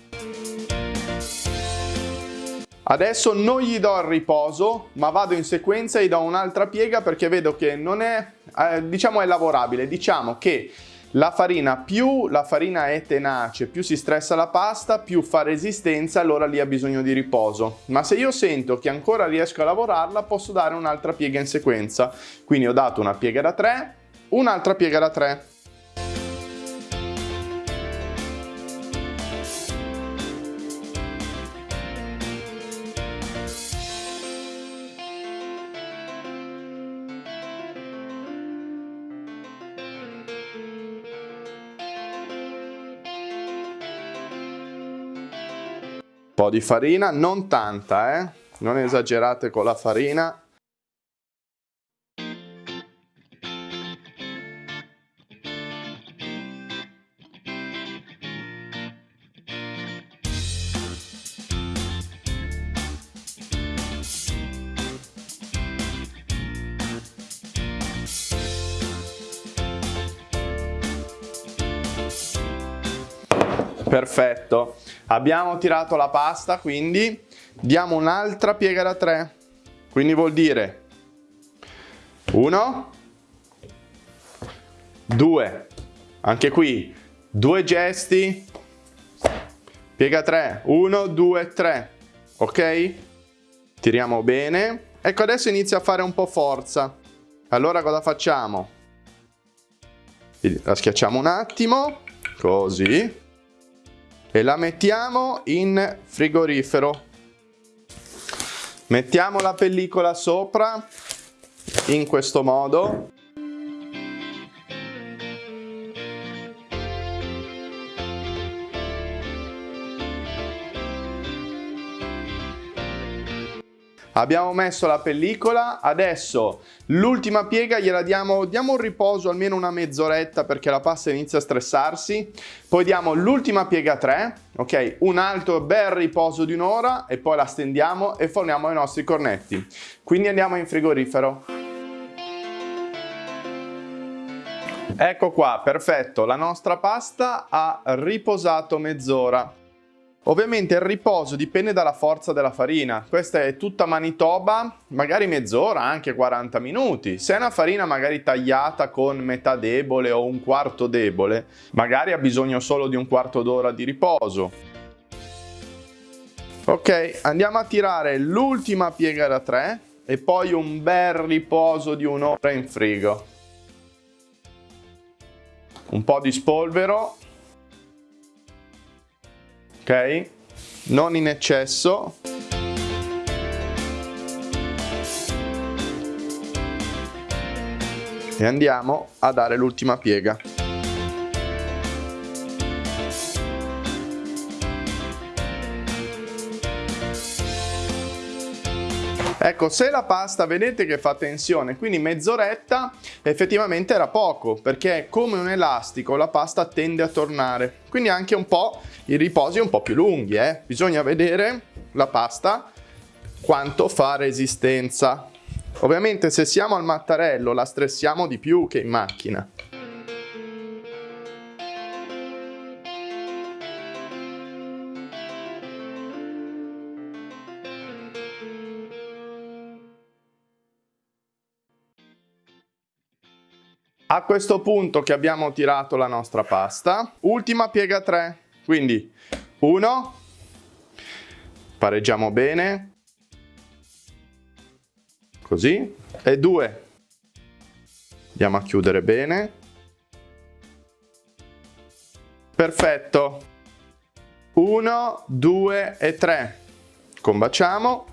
Adesso non gli do il riposo, ma vado in sequenza e gli do un'altra piega perché vedo che non è, eh, diciamo è lavorabile. Diciamo che la farina, più la farina è tenace, più si stressa la pasta, più fa resistenza, allora lì ha bisogno di riposo. Ma se io sento che ancora riesco a lavorarla, posso dare un'altra piega in sequenza. Quindi ho dato una piega da 3, un'altra piega da 3. Po' di farina, non tanta, eh? non esagerate con la farina. Perfetto. Abbiamo tirato la pasta, quindi diamo un'altra piega da 3. Quindi vuol dire 1, 2, anche qui due gesti, piega 3, 1, 2, 3, ok? Tiriamo bene. Ecco adesso inizia a fare un po' forza. Allora cosa facciamo? La schiacciamo un attimo, così e la mettiamo in frigorifero. Mettiamo la pellicola sopra in questo modo Abbiamo messo la pellicola, adesso l'ultima piega gliela diamo, diamo un riposo almeno una mezz'oretta perché la pasta inizia a stressarsi, poi diamo l'ultima piega 3, ok? Un altro bel riposo di un'ora e poi la stendiamo e forniamo i nostri cornetti. Quindi andiamo in frigorifero. Ecco qua, perfetto, la nostra pasta ha riposato mezz'ora. Ovviamente il riposo dipende dalla forza della farina, questa è tutta Manitoba, magari mezz'ora, anche 40 minuti. Se è una farina magari tagliata con metà debole o un quarto debole, magari ha bisogno solo di un quarto d'ora di riposo. Ok, andiamo a tirare l'ultima piega da 3 e poi un bel riposo di un'ora in frigo. un po' di spolvero, ok? Non in eccesso. E andiamo a dare l'ultima piega. Ecco, se la pasta vedete che fa tensione, quindi mezz'oretta effettivamente era poco, perché come un elastico la pasta tende a tornare. Quindi anche un po' i riposi un po' più lunghi, eh? Bisogna vedere la pasta quanto fa resistenza. Ovviamente se siamo al mattarello la stressiamo di più che in macchina. A questo punto che abbiamo tirato la nostra pasta, ultima piega 3, quindi 1, pareggiamo bene, così, e 2, andiamo a chiudere bene, perfetto, 1, 2 e 3, combaciamo,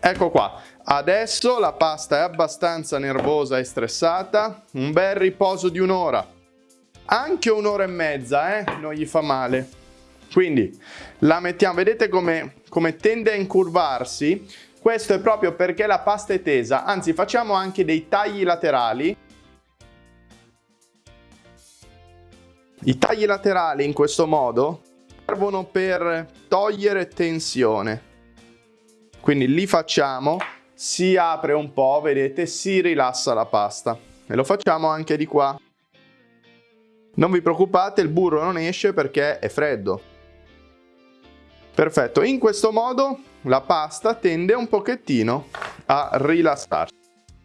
ecco qua, Adesso la pasta è abbastanza nervosa e stressata, un bel riposo di un'ora, anche un'ora e mezza, eh? non gli fa male. Quindi la mettiamo, vedete come, come tende a incurvarsi? Questo è proprio perché la pasta è tesa, anzi facciamo anche dei tagli laterali. I tagli laterali in questo modo servono per togliere tensione. Quindi li facciamo si apre un po', vedete, si rilassa la pasta. E lo facciamo anche di qua. Non vi preoccupate, il burro non esce perché è freddo. Perfetto, in questo modo la pasta tende un pochettino a rilassarsi.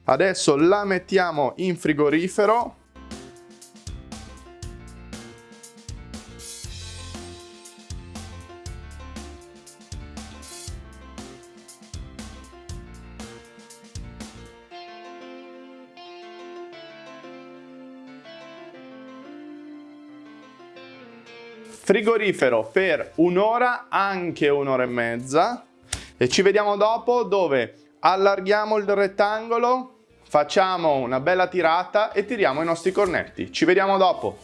Adesso la mettiamo in frigorifero frigorifero per un'ora, anche un'ora e mezza e ci vediamo dopo dove allarghiamo il rettangolo, facciamo una bella tirata e tiriamo i nostri cornetti. Ci vediamo dopo.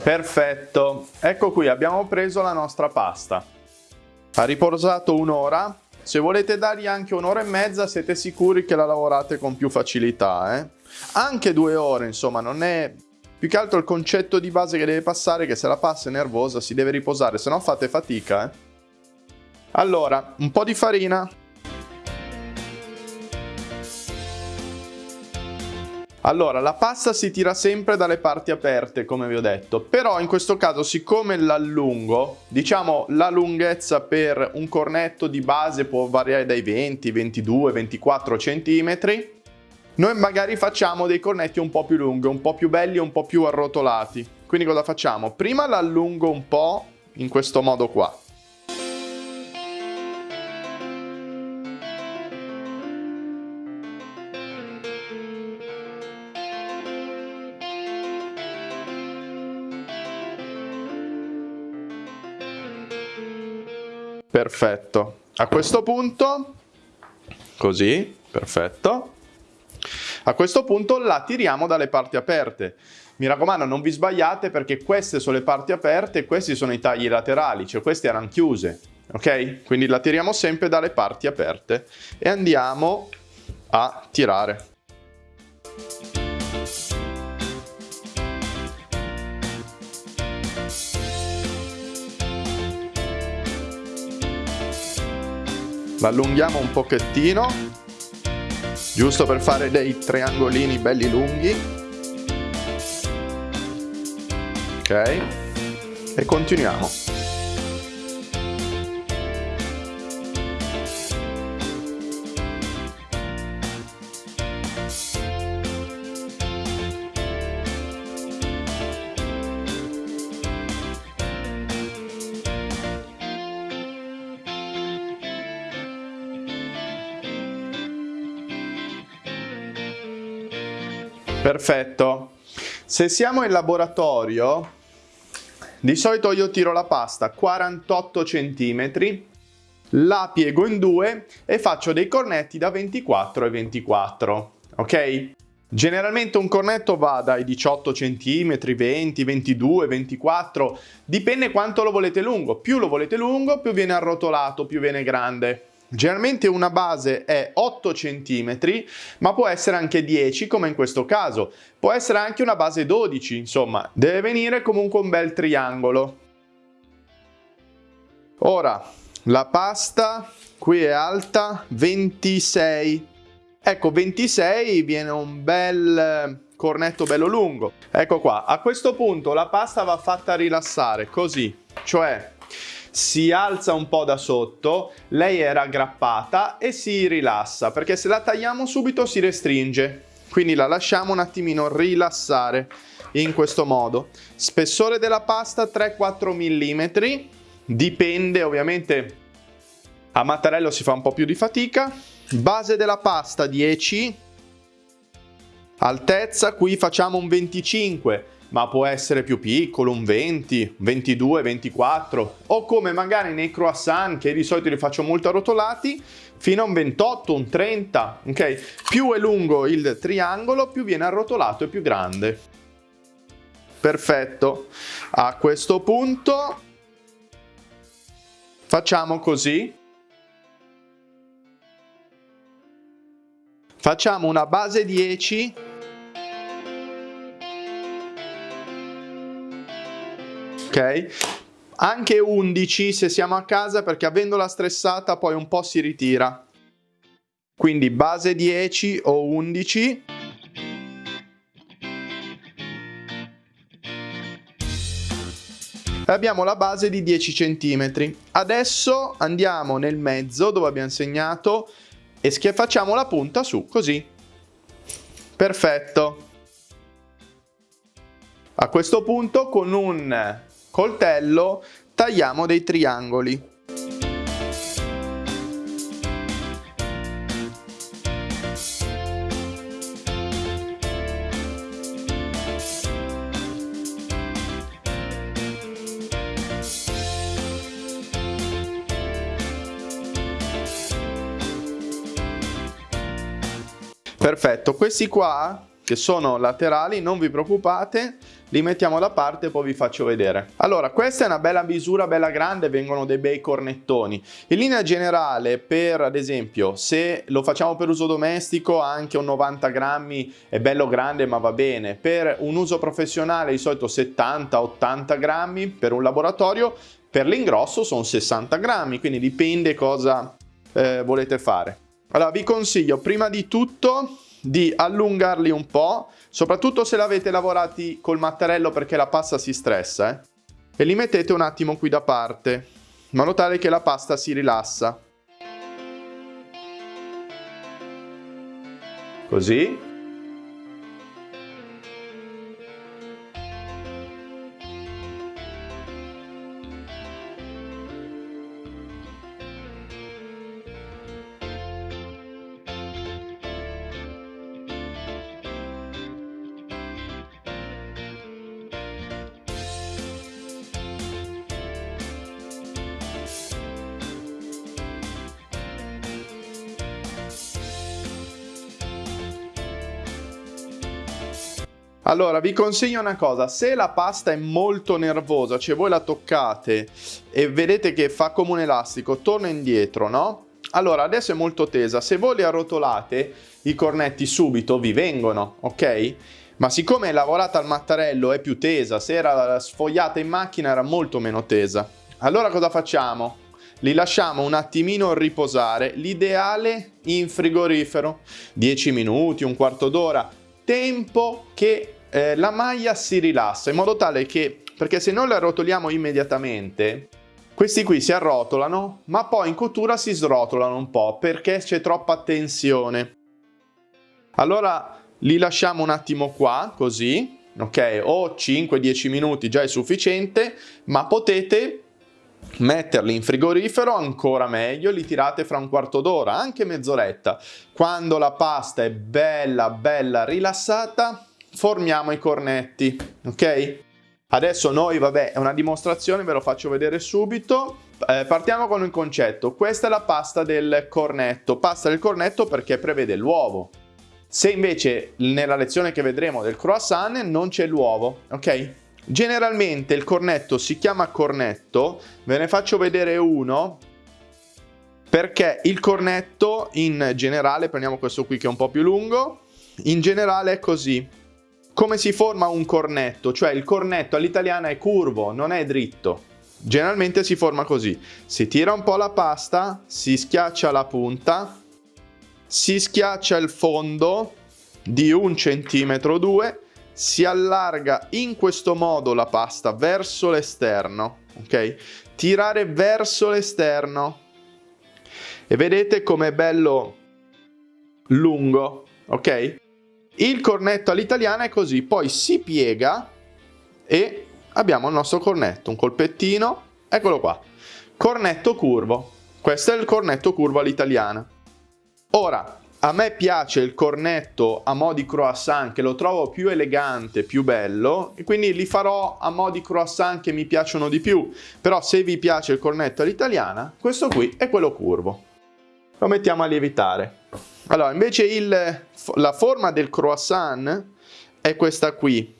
Perfetto, ecco qui abbiamo preso la nostra pasta. Ha riposato un'ora, se volete dargli anche un'ora e mezza siete sicuri che la lavorate con più facilità. Eh? Anche due ore, insomma, non è... Più che altro il concetto di base che deve passare che se la pasta è nervosa si deve riposare, se no fate fatica. Eh? Allora, un po' di farina. Allora, la pasta si tira sempre dalle parti aperte, come vi ho detto, però in questo caso, siccome l'allungo, diciamo la lunghezza per un cornetto di base può variare dai 20, 22, 24 centimetri, noi magari facciamo dei cornetti un po' più lunghi, un po' più belli, un po' più arrotolati. Quindi cosa facciamo? Prima l'allungo un po' in questo modo qua. Perfetto. A questo punto, così, perfetto. A questo punto la tiriamo dalle parti aperte. Mi raccomando non vi sbagliate perché queste sono le parti aperte e questi sono i tagli laterali, cioè queste erano chiuse. Ok? Quindi la tiriamo sempre dalle parti aperte e andiamo a tirare. L'allunghiamo un pochettino giusto per fare dei triangolini belli lunghi. Ok. E continuiamo Perfetto. Se siamo in laboratorio, di solito io tiro la pasta 48 cm, la piego in due e faccio dei cornetti da 24 e 24, ok? Generalmente un cornetto va dai 18 cm, 20, 22, 24, dipende quanto lo volete lungo. Più lo volete lungo, più viene arrotolato, più viene grande. Generalmente una base è 8 cm, ma può essere anche 10 come in questo caso. Può essere anche una base 12, insomma, deve venire comunque un bel triangolo. Ora, la pasta qui è alta 26 Ecco, 26 viene un bel eh, cornetto bello lungo. Ecco qua, a questo punto la pasta va fatta rilassare, così, cioè si alza un po' da sotto, lei è raggrappata e si rilassa, perché se la tagliamo subito si restringe. Quindi la lasciamo un attimino rilassare in questo modo. Spessore della pasta 3-4 mm, dipende ovviamente, a mattarello si fa un po' più di fatica, Base della pasta 10, altezza qui facciamo un 25, ma può essere più piccolo, un 20, 22, 24, o come magari nei croissant, che di solito li faccio molto arrotolati, fino a un 28, un 30, ok? Più è lungo il triangolo, più viene arrotolato e più grande. Perfetto. A questo punto facciamo così. Facciamo una base 10 Anche 11 se siamo a casa perché avendola stressata poi un po' si ritira. Quindi base 10 o 11. E abbiamo la base di 10 cm. Adesso andiamo nel mezzo dove abbiamo segnato e facciamo la punta su, così. Perfetto. A questo punto con un coltello tagliamo dei triangoli. Perfetto, questi qua che sono laterali, non vi preoccupate, li mettiamo da parte e poi vi faccio vedere. Allora, questa è una bella misura, bella grande, vengono dei bei cornettoni. In linea generale, per ad esempio, se lo facciamo per uso domestico, anche un 90 grammi è bello grande ma va bene. Per un uso professionale di solito 70-80 grammi, per un laboratorio, per l'ingrosso sono 60 grammi, quindi dipende cosa eh, volete fare. Allora vi consiglio prima di tutto di allungarli un po', soprattutto se l'avete lavorati col mattarello perché la pasta si stressa, eh? e li mettete un attimo qui da parte, in modo tale che la pasta si rilassa. Così. Allora, vi consiglio una cosa, se la pasta è molto nervosa, cioè voi la toccate e vedete che fa come un elastico, torna indietro, no? Allora, adesso è molto tesa, se voi le arrotolate, i cornetti subito vi vengono, ok? Ma siccome è lavorata al mattarello è più tesa, se era sfogliata in macchina era molto meno tesa. Allora cosa facciamo? Li lasciamo un attimino riposare, l'ideale in frigorifero, 10 minuti, un quarto d'ora, tempo che eh, la maglia si rilassa in modo tale che, perché se noi la arrotoliamo immediatamente, questi qui si arrotolano, ma poi in cottura si srotolano un po' perché c'è troppa tensione. Allora li lasciamo un attimo qua, così, ok? O 5-10 minuti già è sufficiente, ma potete metterli in frigorifero ancora meglio, li tirate fra un quarto d'ora, anche mezz'oretta. Quando la pasta è bella bella rilassata, formiamo i cornetti, ok? Adesso noi, vabbè, è una dimostrazione, ve lo faccio vedere subito. Eh, partiamo con il concetto. Questa è la pasta del cornetto. Pasta del cornetto perché prevede l'uovo. Se invece nella lezione che vedremo del croissant non c'è l'uovo, ok? Generalmente il cornetto si chiama cornetto, ve ne faccio vedere uno perché il cornetto in generale, prendiamo questo qui che è un po' più lungo, in generale è così. Come si forma un cornetto? Cioè il cornetto all'italiana è curvo, non è dritto. Generalmente si forma così. Si tira un po' la pasta, si schiaccia la punta, si schiaccia il fondo di un centimetro o due, si allarga in questo modo la pasta verso l'esterno, ok? Tirare verso l'esterno e vedete com'è bello lungo, ok? Il cornetto all'italiana è così, poi si piega e abbiamo il nostro cornetto, un colpettino, eccolo qua, cornetto curvo. Questo è il cornetto curvo all'italiana. Ora, a me piace il cornetto a mo' di croissant che lo trovo più elegante, più bello e quindi li farò a mo' di croissant che mi piacciono di più. Però se vi piace il cornetto all'italiana, questo qui è quello curvo. Lo mettiamo a lievitare. Allora, invece il, la forma del croissant è questa qui,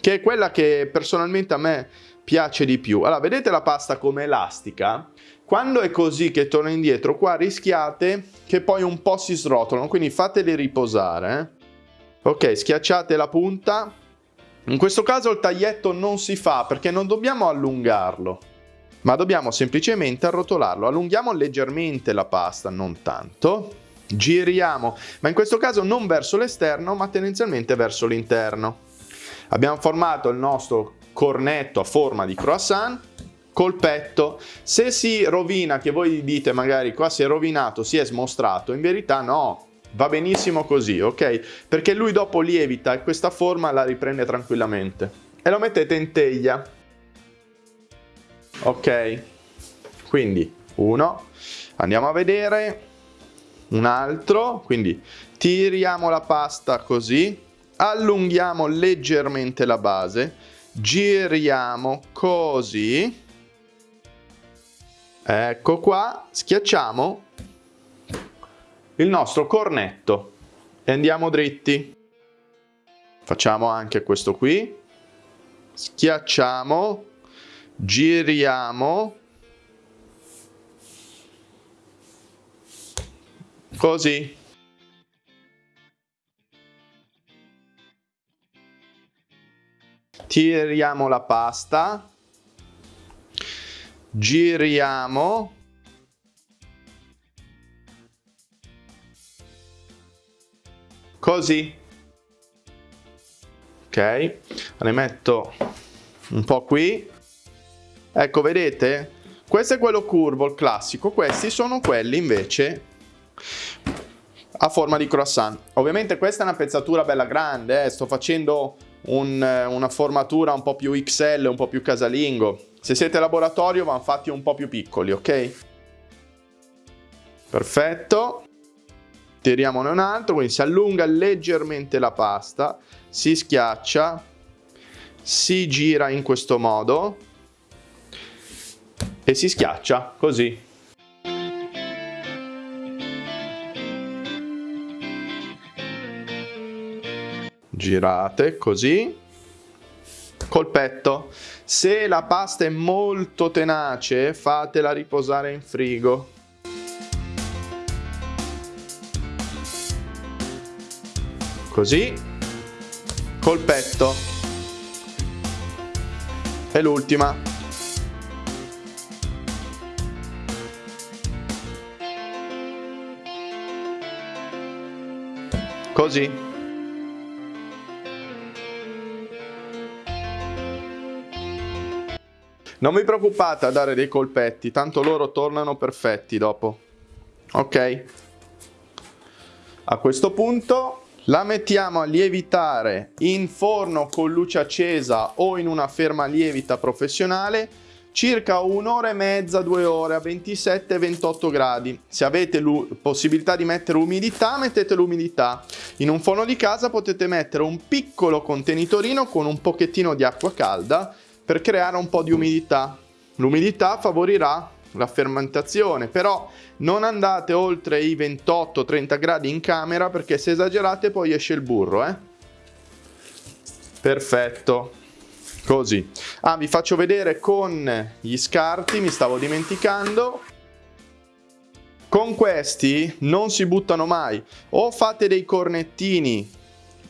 che è quella che personalmente a me piace di più. Allora, vedete la pasta come elastica? Quando è così che torna indietro, qua rischiate che poi un po' si srotolano, quindi fateli riposare. Eh? Ok, schiacciate la punta. In questo caso il taglietto non si fa perché non dobbiamo allungarlo, ma dobbiamo semplicemente arrotolarlo. Allunghiamo leggermente la pasta, non tanto. Giriamo, ma in questo caso non verso l'esterno, ma tendenzialmente verso l'interno. Abbiamo formato il nostro cornetto a forma di croissant colpetto. Se si rovina, che voi dite magari qua si è rovinato, si è smostrato, in verità no, va benissimo così, ok? Perché lui dopo lievita e questa forma la riprende tranquillamente. E lo mettete in teglia. Ok? Quindi, uno. Andiamo a vedere. Un altro. Quindi, tiriamo la pasta così. Allunghiamo leggermente la base. Giriamo così Ecco qua, schiacciamo il nostro cornetto e andiamo dritti. Facciamo anche questo qui. Schiacciamo, giriamo. Così. Tiriamo la pasta. Giriamo. Così. Ok. Ne metto un po' qui. Ecco vedete? Questo è quello curvo il classico. Questi sono quelli invece a forma di croissant ovviamente questa è una pezzatura bella grande eh? sto facendo un, una formatura un po' più XL un po' più casalingo se siete laboratorio vanno fatti un po' più piccoli, ok? Perfetto. Tiriamone un altro, quindi si allunga leggermente la pasta, si schiaccia, si gira in questo modo e si schiaccia così. Girate così colpetto. Se la pasta è molto tenace, fatela riposare in frigo. Così, colpetto. E l'ultima. Così. Non vi preoccupate a dare dei colpetti, tanto loro tornano perfetti dopo. Ok? A questo punto la mettiamo a lievitare in forno con luce accesa o in una ferma lievita professionale circa un'ora e mezza, due ore a 27-28 gradi. Se avete possibilità di mettere umidità, mettete l'umidità. In un forno di casa potete mettere un piccolo contenitorino con un pochettino di acqua calda per creare un po' di umidità. L'umidità favorirà la fermentazione, però non andate oltre i 28-30 gradi in camera perché se esagerate poi esce il burro, eh? Perfetto. Così. Ah, vi faccio vedere con gli scarti, mi stavo dimenticando. Con questi non si buttano mai. O fate dei cornettini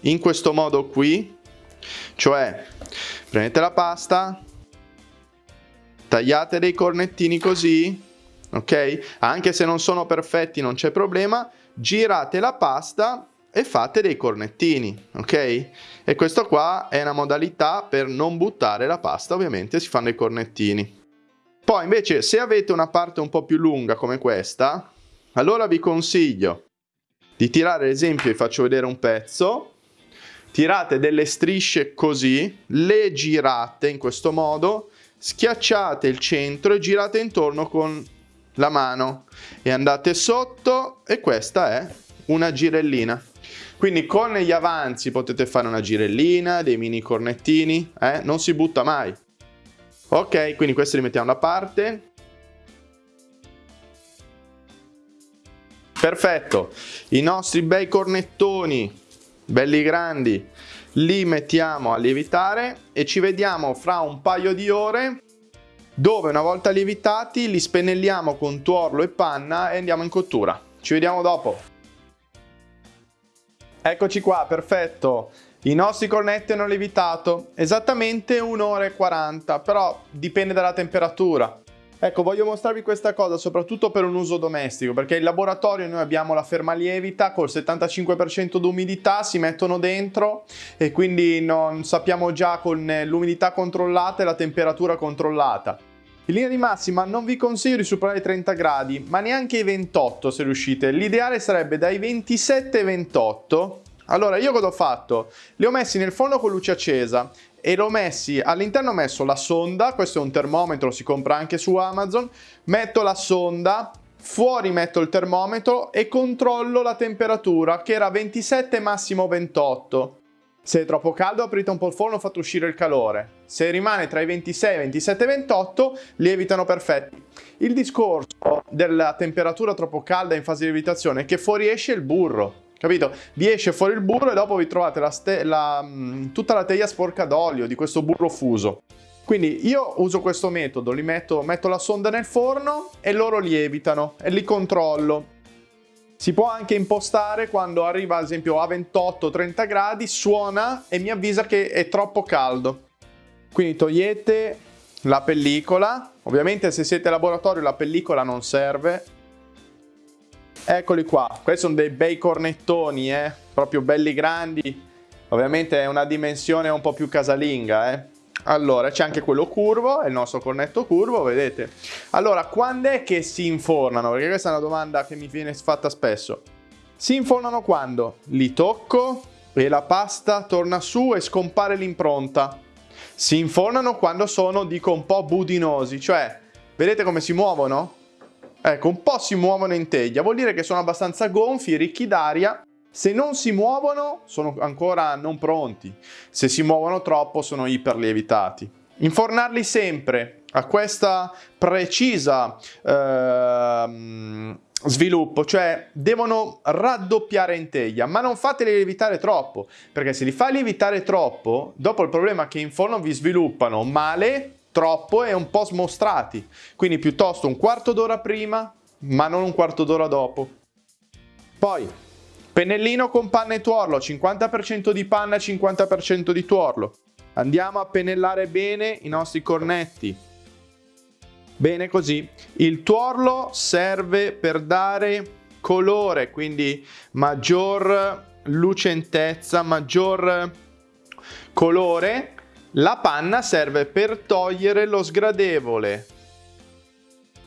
in questo modo qui, cioè prendete la pasta, tagliate dei cornettini così, ok? Anche se non sono perfetti non c'è problema, girate la pasta e fate dei cornettini, ok? E questo qua è una modalità per non buttare la pasta, ovviamente si fanno i cornettini. Poi invece se avete una parte un po' più lunga come questa, allora vi consiglio di tirare ad esempio, vi faccio vedere un pezzo, tirate delle strisce così, le girate in questo modo schiacciate il centro e girate intorno con la mano e andate sotto e questa è una girellina. Quindi con gli avanzi potete fare una girellina, dei mini cornettini, eh? non si butta mai. Ok, quindi questi li mettiamo da parte. Perfetto, i nostri bei cornettoni, belli grandi, li mettiamo a lievitare e ci vediamo fra un paio di ore dove una volta lievitati li spennelliamo con tuorlo e panna e andiamo in cottura. Ci vediamo dopo. Eccoci qua, perfetto. I nostri cornetti hanno lievitato esattamente un'ora e 40, però dipende dalla temperatura. Ecco, voglio mostrarvi questa cosa soprattutto per un uso domestico, perché in laboratorio noi abbiamo la fermalievita col 75% d'umidità, si mettono dentro e quindi non sappiamo già con l'umidità controllata e la temperatura controllata. In linea di massima non vi consiglio di superare i 30 gradi, ma neanche i 28 se riuscite. L'ideale sarebbe dai 27 ai 28 allora io cosa ho fatto? Li ho messi nel forno con luce accesa e l'ho messi, all'interno ho messo la sonda, questo è un termometro, si compra anche su Amazon, metto la sonda, fuori metto il termometro e controllo la temperatura che era 27 massimo 28. Se è troppo caldo aprite un po' il forno fate uscire il calore. Se rimane tra i 26, 27 e 28 lievitano perfetti. Il discorso della temperatura troppo calda in fase di lievitazione è che fuoriesce il burro. Capito? Vi esce fuori il burro e dopo vi trovate la la, mm, tutta la teglia sporca d'olio di questo burro fuso. Quindi io uso questo metodo, li metto, metto la sonda nel forno e loro lievitano e li controllo. Si può anche impostare quando arriva ad esempio a 28-30 gradi, suona e mi avvisa che è troppo caldo. Quindi togliete la pellicola, ovviamente se siete in laboratorio la pellicola non serve, Eccoli qua, questi sono dei bei cornettoni, eh? proprio belli grandi. Ovviamente è una dimensione un po' più casalinga, eh? Allora, c'è anche quello curvo, è il nostro cornetto curvo, vedete? Allora, quando è che si infornano? Perché questa è una domanda che mi viene fatta spesso. Si infornano quando? Li tocco e la pasta torna su e scompare l'impronta. Si infornano quando sono, dico, un po' budinosi, cioè, vedete come si muovono? Ecco, un po' si muovono in teglia, vuol dire che sono abbastanza gonfi, ricchi d'aria. Se non si muovono, sono ancora non pronti. Se si muovono troppo, sono iperlievitati. Infornarli sempre a questa precisa eh, sviluppo, cioè devono raddoppiare in teglia, ma non fateli lievitare troppo, perché se li fai lievitare troppo, dopo il problema è che in forno vi sviluppano male troppo e un po' smostrati. Quindi piuttosto un quarto d'ora prima, ma non un quarto d'ora dopo. Poi, pennellino con panna e tuorlo, 50% di panna e 50% di tuorlo. Andiamo a pennellare bene i nostri cornetti. Bene così. Il tuorlo serve per dare colore, quindi maggior lucentezza, maggior colore la panna serve per togliere lo sgradevole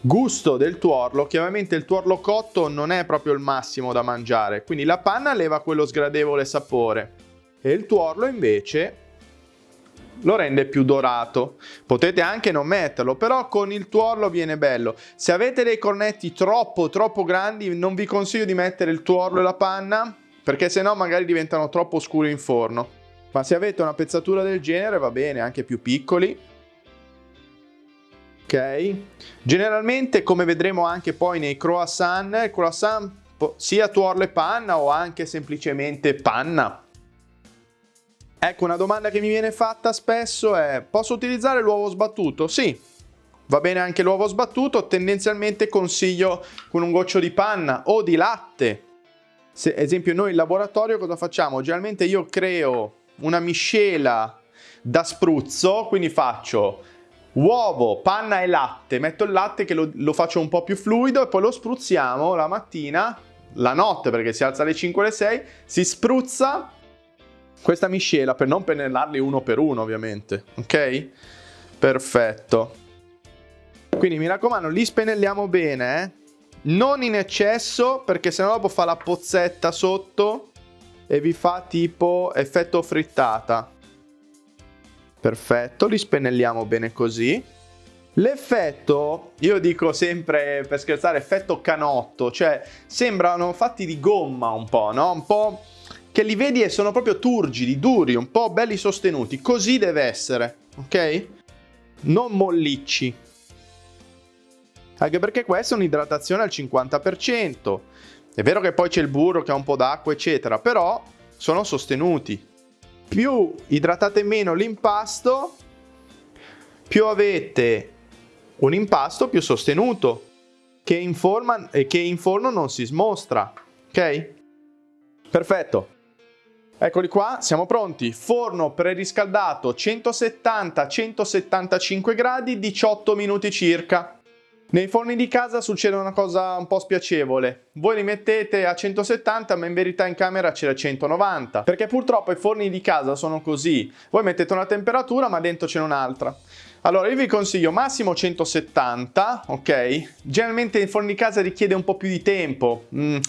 gusto del tuorlo, che ovviamente il tuorlo cotto non è proprio il massimo da mangiare, quindi la panna leva quello sgradevole sapore e il tuorlo invece lo rende più dorato. Potete anche non metterlo, però con il tuorlo viene bello. Se avete dei cornetti troppo troppo grandi non vi consiglio di mettere il tuorlo e la panna perché sennò magari diventano troppo scuri in forno. Ma se avete una pezzatura del genere va bene, anche più piccoli. Ok? Generalmente come vedremo anche poi nei croissant, croissant sia tuorlo e panna o anche semplicemente panna Ecco, una domanda che mi viene fatta spesso è posso utilizzare l'uovo sbattuto? Sì, va bene anche l'uovo sbattuto, tendenzialmente consiglio con un goccio di panna o di latte. Se, esempio noi in laboratorio cosa facciamo? Generalmente io creo una miscela da spruzzo, quindi faccio uovo, panna e latte, metto il latte che lo, lo faccio un po' più fluido e poi lo spruzziamo la mattina, la notte perché si alza alle 5 o alle 6, si spruzza questa miscela per non pennellarli uno per uno ovviamente, ok? Perfetto. Quindi mi raccomando, li spennelliamo bene, eh? Non in eccesso perché sennò dopo fa la pozzetta sotto e vi fa tipo effetto frittata. Perfetto, li spennelliamo bene così. L'effetto, io dico sempre per scherzare, effetto canotto, cioè sembrano fatti di gomma un po', no? Un po' che li vedi e sono proprio turgidi, duri, un po' belli sostenuti. Così deve essere, ok? Non mollicci. Anche perché questa è un'idratazione al 50%. È vero che poi c'è il burro che ha un po' d'acqua, eccetera, però sono sostenuti. Più idratate meno l'impasto, più avete un impasto più sostenuto, che in, forma, che in forno non si smostra. Ok? Perfetto. Eccoli qua, siamo pronti. Forno preriscaldato 170-175 gradi, 18 minuti circa. Nei forni di casa succede una cosa un po' spiacevole. Voi li mettete a 170 ma in verità in camera c'è 190 perché purtroppo i forni di casa sono così. Voi mettete una temperatura ma dentro c'è un'altra. Allora io vi consiglio massimo 170, ok? Generalmente il casa richiede un po' più di tempo, mm,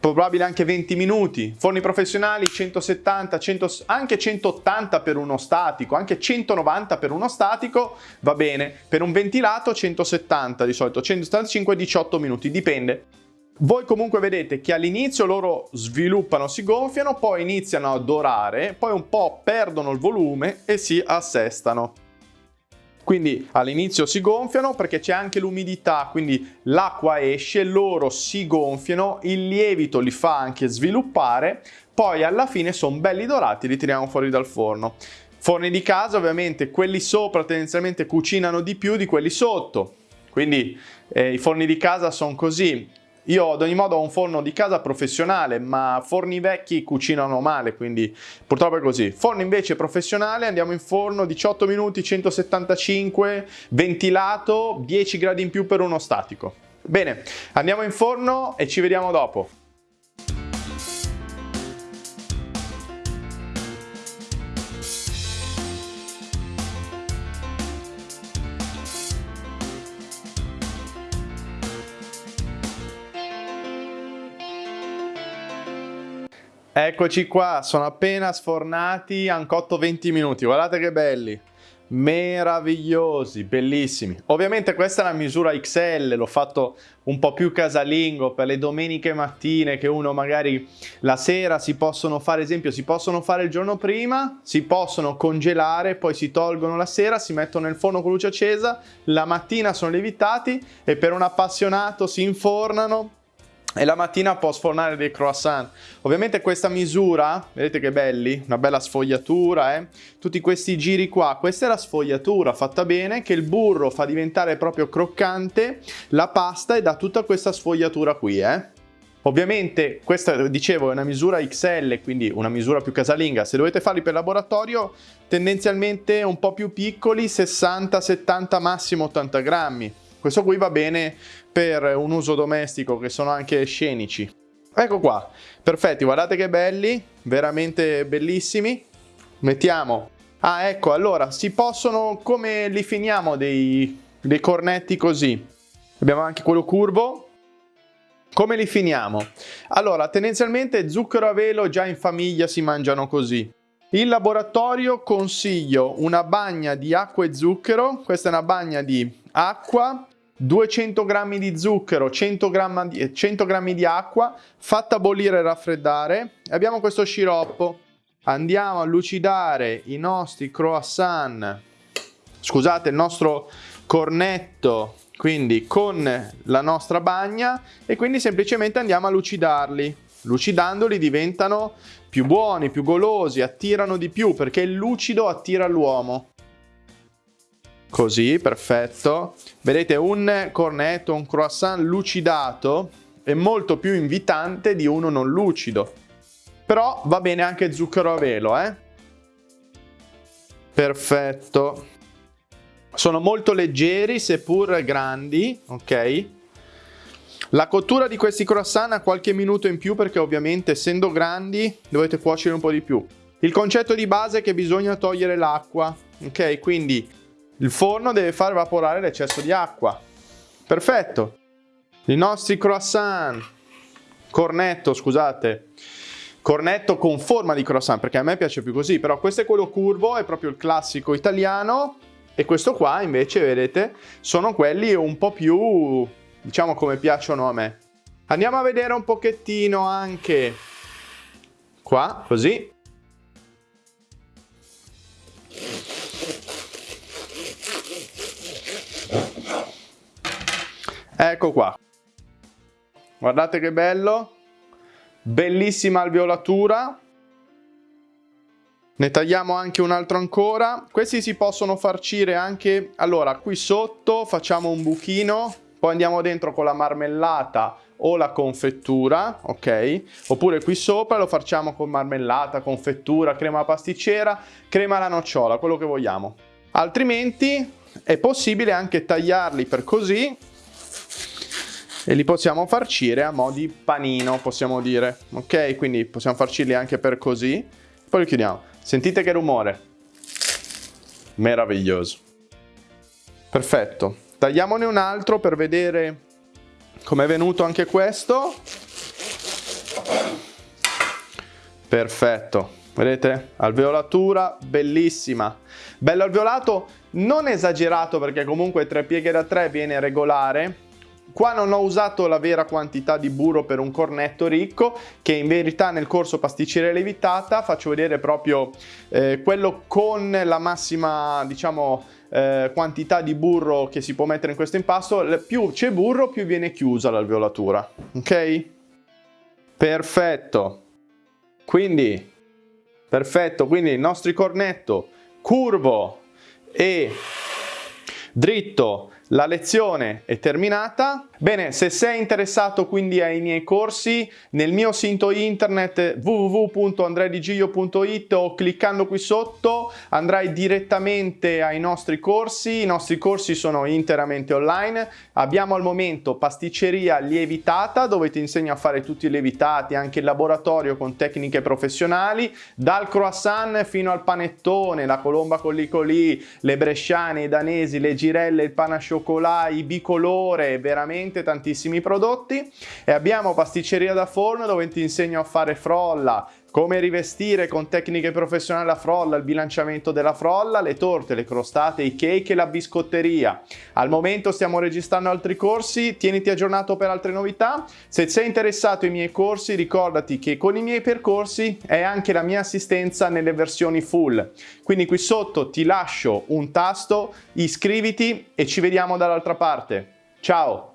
probabile anche 20 minuti. Forni professionali 170, 100, anche 180 per uno statico, anche 190 per uno statico va bene. Per un ventilato 170 di solito, 175 18 minuti, dipende. Voi comunque vedete che all'inizio loro sviluppano, si gonfiano, poi iniziano a dorare, poi un po' perdono il volume e si assestano. Quindi all'inizio si gonfiano perché c'è anche l'umidità, quindi l'acqua esce, loro si gonfiano, il lievito li fa anche sviluppare, poi alla fine sono belli dorati li tiriamo fuori dal forno. Forni di casa ovviamente quelli sopra tendenzialmente cucinano di più di quelli sotto, quindi eh, i forni di casa sono così, io ad ogni modo ho un forno di casa professionale, ma forni vecchi cucinano male, quindi purtroppo è così. Forno invece professionale, andiamo in forno 18 minuti, 175, ventilato, 10 gradi in più per uno statico. Bene, andiamo in forno e ci vediamo dopo. Eccoci qua, sono appena sfornati, hanno cotto 20 minuti, guardate che belli, meravigliosi, bellissimi. Ovviamente questa è la misura XL, l'ho fatto un po' più casalingo per le domeniche mattine che uno magari la sera si possono fare, esempio, si possono fare il giorno prima, si possono congelare, poi si tolgono la sera, si mettono nel forno con luce accesa, la mattina sono lievitati e per un appassionato si infornano e la mattina può sfornare dei croissant. Ovviamente questa misura, vedete che belli, una bella sfogliatura, eh? tutti questi giri qua, questa è la sfogliatura fatta bene che il burro fa diventare proprio croccante la pasta e dà tutta questa sfogliatura qui. Eh? Ovviamente questa, dicevo, è una misura XL, quindi una misura più casalinga. Se dovete farli per laboratorio, tendenzialmente un po' più piccoli, 60, 70, massimo 80 grammi. Questo qui va bene per un uso domestico che sono anche scenici. Ecco qua, perfetti, guardate che belli, veramente bellissimi. Mettiamo... Ah, ecco, allora, si possono, come li finiamo dei, dei cornetti così? Abbiamo anche quello curvo. Come li finiamo? Allora, tendenzialmente zucchero a velo già in famiglia si mangiano così. In laboratorio consiglio una bagna di acqua e zucchero, questa è una bagna di acqua, 200 g di zucchero, 100 g di, 100 g di acqua, fatta bollire e raffreddare. Abbiamo questo sciroppo. Andiamo a lucidare i nostri croissant, scusate, il nostro cornetto, quindi con la nostra bagna e quindi semplicemente andiamo a lucidarli. Lucidandoli diventano più buoni, più golosi, attirano di più perché il lucido attira l'uomo. Così, perfetto. Vedete, un cornetto, un croissant lucidato è molto più invitante di uno non lucido. Però va bene anche zucchero a velo, eh? Perfetto. Sono molto leggeri, seppur grandi, ok? La cottura di questi croissant ha qualche minuto in più perché ovviamente essendo grandi dovete cuocere un po' di più. Il concetto di base è che bisogna togliere l'acqua, ok? Quindi il forno deve far evaporare l'eccesso di acqua. Perfetto. I nostri croissant, cornetto, scusate, cornetto con forma di croissant, perché a me piace più così, però questo è quello curvo, è proprio il classico italiano, e questo qua invece, vedete, sono quelli un po' più, diciamo, come piacciono a me. Andiamo a vedere un pochettino anche qua, così. Ecco qua. Guardate che bello. Bellissima alveolatura. Ne tagliamo anche un altro ancora. Questi si possono farcire anche... Allora, qui sotto facciamo un buchino, poi andiamo dentro con la marmellata o la confettura, ok? Oppure qui sopra lo facciamo con marmellata, confettura, crema pasticcera, crema alla nocciola, quello che vogliamo. Altrimenti è possibile anche tagliarli per così e li possiamo farcire a mo' di panino, possiamo dire, ok? Quindi possiamo farcirli anche per così, poi li chiudiamo. Sentite che rumore? Meraviglioso. Perfetto. Tagliamone un altro per vedere com'è venuto anche questo. Perfetto. Vedete? Alveolatura bellissima. Bello alveolato, non esagerato perché comunque tre pieghe da tre viene regolare, Qua non ho usato la vera quantità di burro per un cornetto ricco, che in verità nel corso pasticceria lievitata faccio vedere proprio eh, quello con la massima, diciamo, eh, quantità di burro che si può mettere in questo impasto. Più c'è burro, più viene chiusa l'alveolatura. Ok? Perfetto. Quindi, perfetto, quindi il nostro cornetto curvo e dritto la lezione è terminata. Bene, se sei interessato quindi ai miei corsi, nel mio sito internet www.andredigiglio.it o cliccando qui sotto andrai direttamente ai nostri corsi. I nostri corsi sono interamente online. Abbiamo al momento pasticceria lievitata dove ti insegno a fare tutti i lievitati, anche il laboratorio con tecniche professionali, dal croissant fino al panettone, la colomba con l'icolì, le bresciane, i danesi, le girelle, il panasciò cioccolà, i bicolore, veramente tantissimi prodotti e abbiamo pasticceria da forno dove ti insegno a fare frolla, come rivestire con tecniche professionali la frolla, il bilanciamento della frolla, le torte, le crostate, i cake e la biscotteria. Al momento stiamo registrando altri corsi, tieniti aggiornato per altre novità. Se sei interessato ai miei corsi ricordati che con i miei percorsi è anche la mia assistenza nelle versioni full. Quindi qui sotto ti lascio un tasto, iscriviti e ci vediamo dall'altra parte. Ciao!